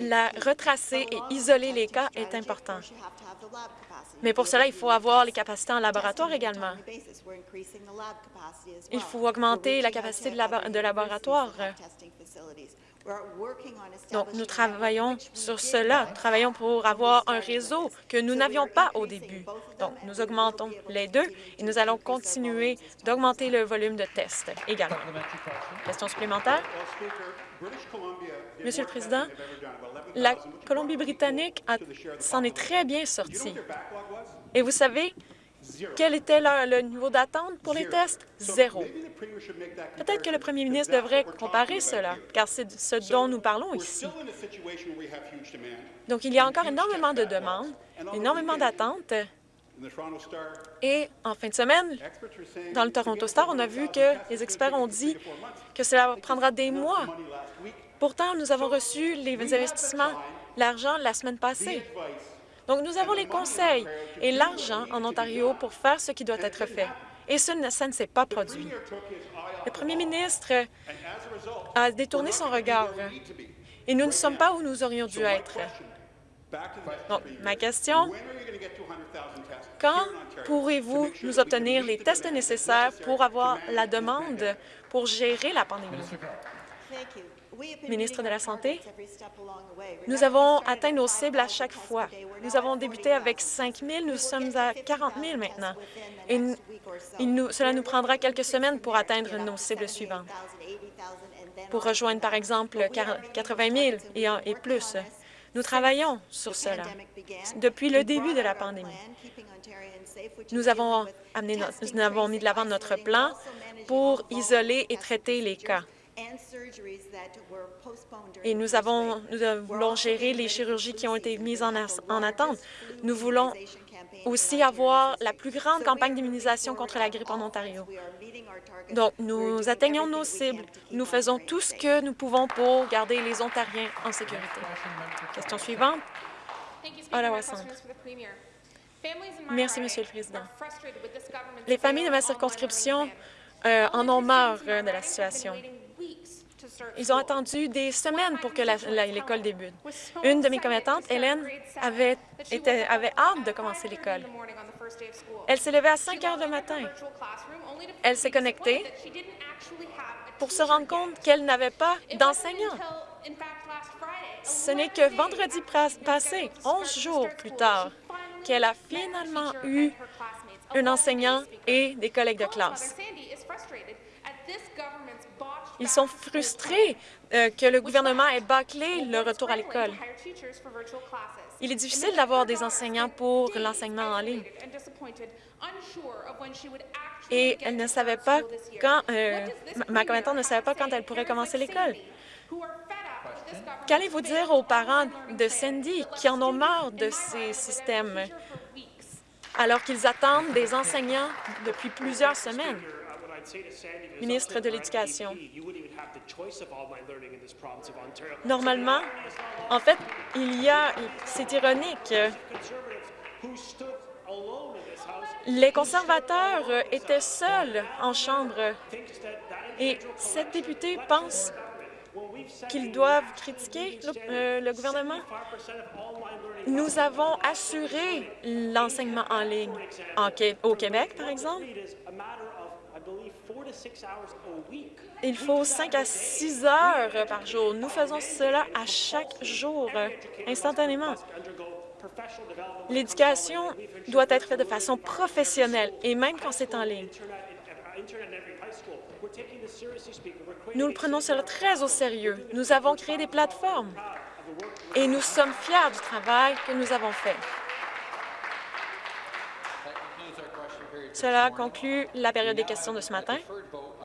la retracer et isoler les cas est important. Mais pour cela, il faut avoir les capacités en laboratoire également. Il faut augmenter la capacité de, de laboratoire. Donc, nous travaillons sur cela. Travaillons pour avoir un réseau que nous n'avions pas au début. Donc, nous augmentons les deux et nous allons continuer d'augmenter le volume de tests également. Question supplémentaire? Monsieur le Président, la Colombie-Britannique s'en est très bien sortie. Et vous savez quel était le, le niveau d'attente pour les tests? Zéro. Peut-être que le premier ministre devrait comparer cela, car c'est ce dont nous parlons ici. Donc, il y a encore énormément de demandes, énormément d'attentes. Et en fin de semaine, dans le Toronto Star, on a vu que les experts ont dit que cela prendra des mois. Pourtant, nous avons reçu les investissements, l'argent la semaine passée. Donc, nous avons les conseils et l'argent en Ontario pour faire ce qui doit être fait. Et ça ne s'est pas produit. Le premier ministre a détourné son regard et nous ne sommes pas où nous aurions dû être. Donc, ma question, quand pourrez-vous nous obtenir les tests nécessaires pour avoir la demande pour gérer la pandémie? Ministre de la Santé, nous avons atteint nos cibles à chaque fois. Nous avons débuté avec 5 000, nous sommes à 40 000 maintenant. Et cela nous prendra quelques semaines pour atteindre nos cibles suivantes, pour rejoindre par exemple 40 80 000 et, plus. Nous travaillons sur cela depuis le début de la pandémie. Nous avons mis de l'avant notre plan pour isoler et traiter les cas. Et nous, avons, nous voulons gérer les chirurgies qui ont été mises en, en attente. Nous voulons aussi avoir la plus grande campagne d'immunisation contre la grippe en Ontario. Donc, nous atteignons nos cibles. Nous faisons tout ce que nous pouvons pour garder les Ontariens en sécurité. Question suivante. Ottawa Centre. Merci, Monsieur le Président. Les familles de ma circonscription euh, en ont marre euh, de la situation. Ils ont attendu des semaines pour que l'école débute. Une de mes commettantes, Hélène, avait, hâte de commencer l'école. Elle s'est levée à 5 heures du matin. Elle s'est connectée pour se rendre compte qu'elle n'avait pas d'enseignant. Ce n'est que vendredi passé, 11 jours plus tard, qu'elle a finalement eu un enseignant et des collègues de classe. Ils sont frustrés euh, que le gouvernement ait bâclé le retour à l'école. Il est difficile d'avoir des enseignants pour l'enseignement en ligne. Et elle ne savait pas quand, euh, ma commettante ne savait pas quand elle pourrait commencer l'école. Qu'allez-vous dire aux parents de Cindy qui en ont marre de ces systèmes alors qu'ils attendent des enseignants depuis plusieurs semaines? Ministre de l'Éducation. Normalement, en fait, il y a, c'est ironique, les conservateurs étaient seuls en Chambre. Et cette députée pense qu'ils doivent critiquer le, euh, le, gouvernement. Nous avons assuré l'enseignement en ligne. en, au Québec, par exemple. Il faut 5 à 6 heures par jour. Nous faisons cela à chaque jour, instantanément. L'éducation doit être faite de façon professionnelle, et même quand c'est en ligne. Nous le prenons cela très au sérieux. Nous avons créé des plateformes et nous sommes fiers du travail que nous avons fait. Cela conclut la période des questions de ce matin.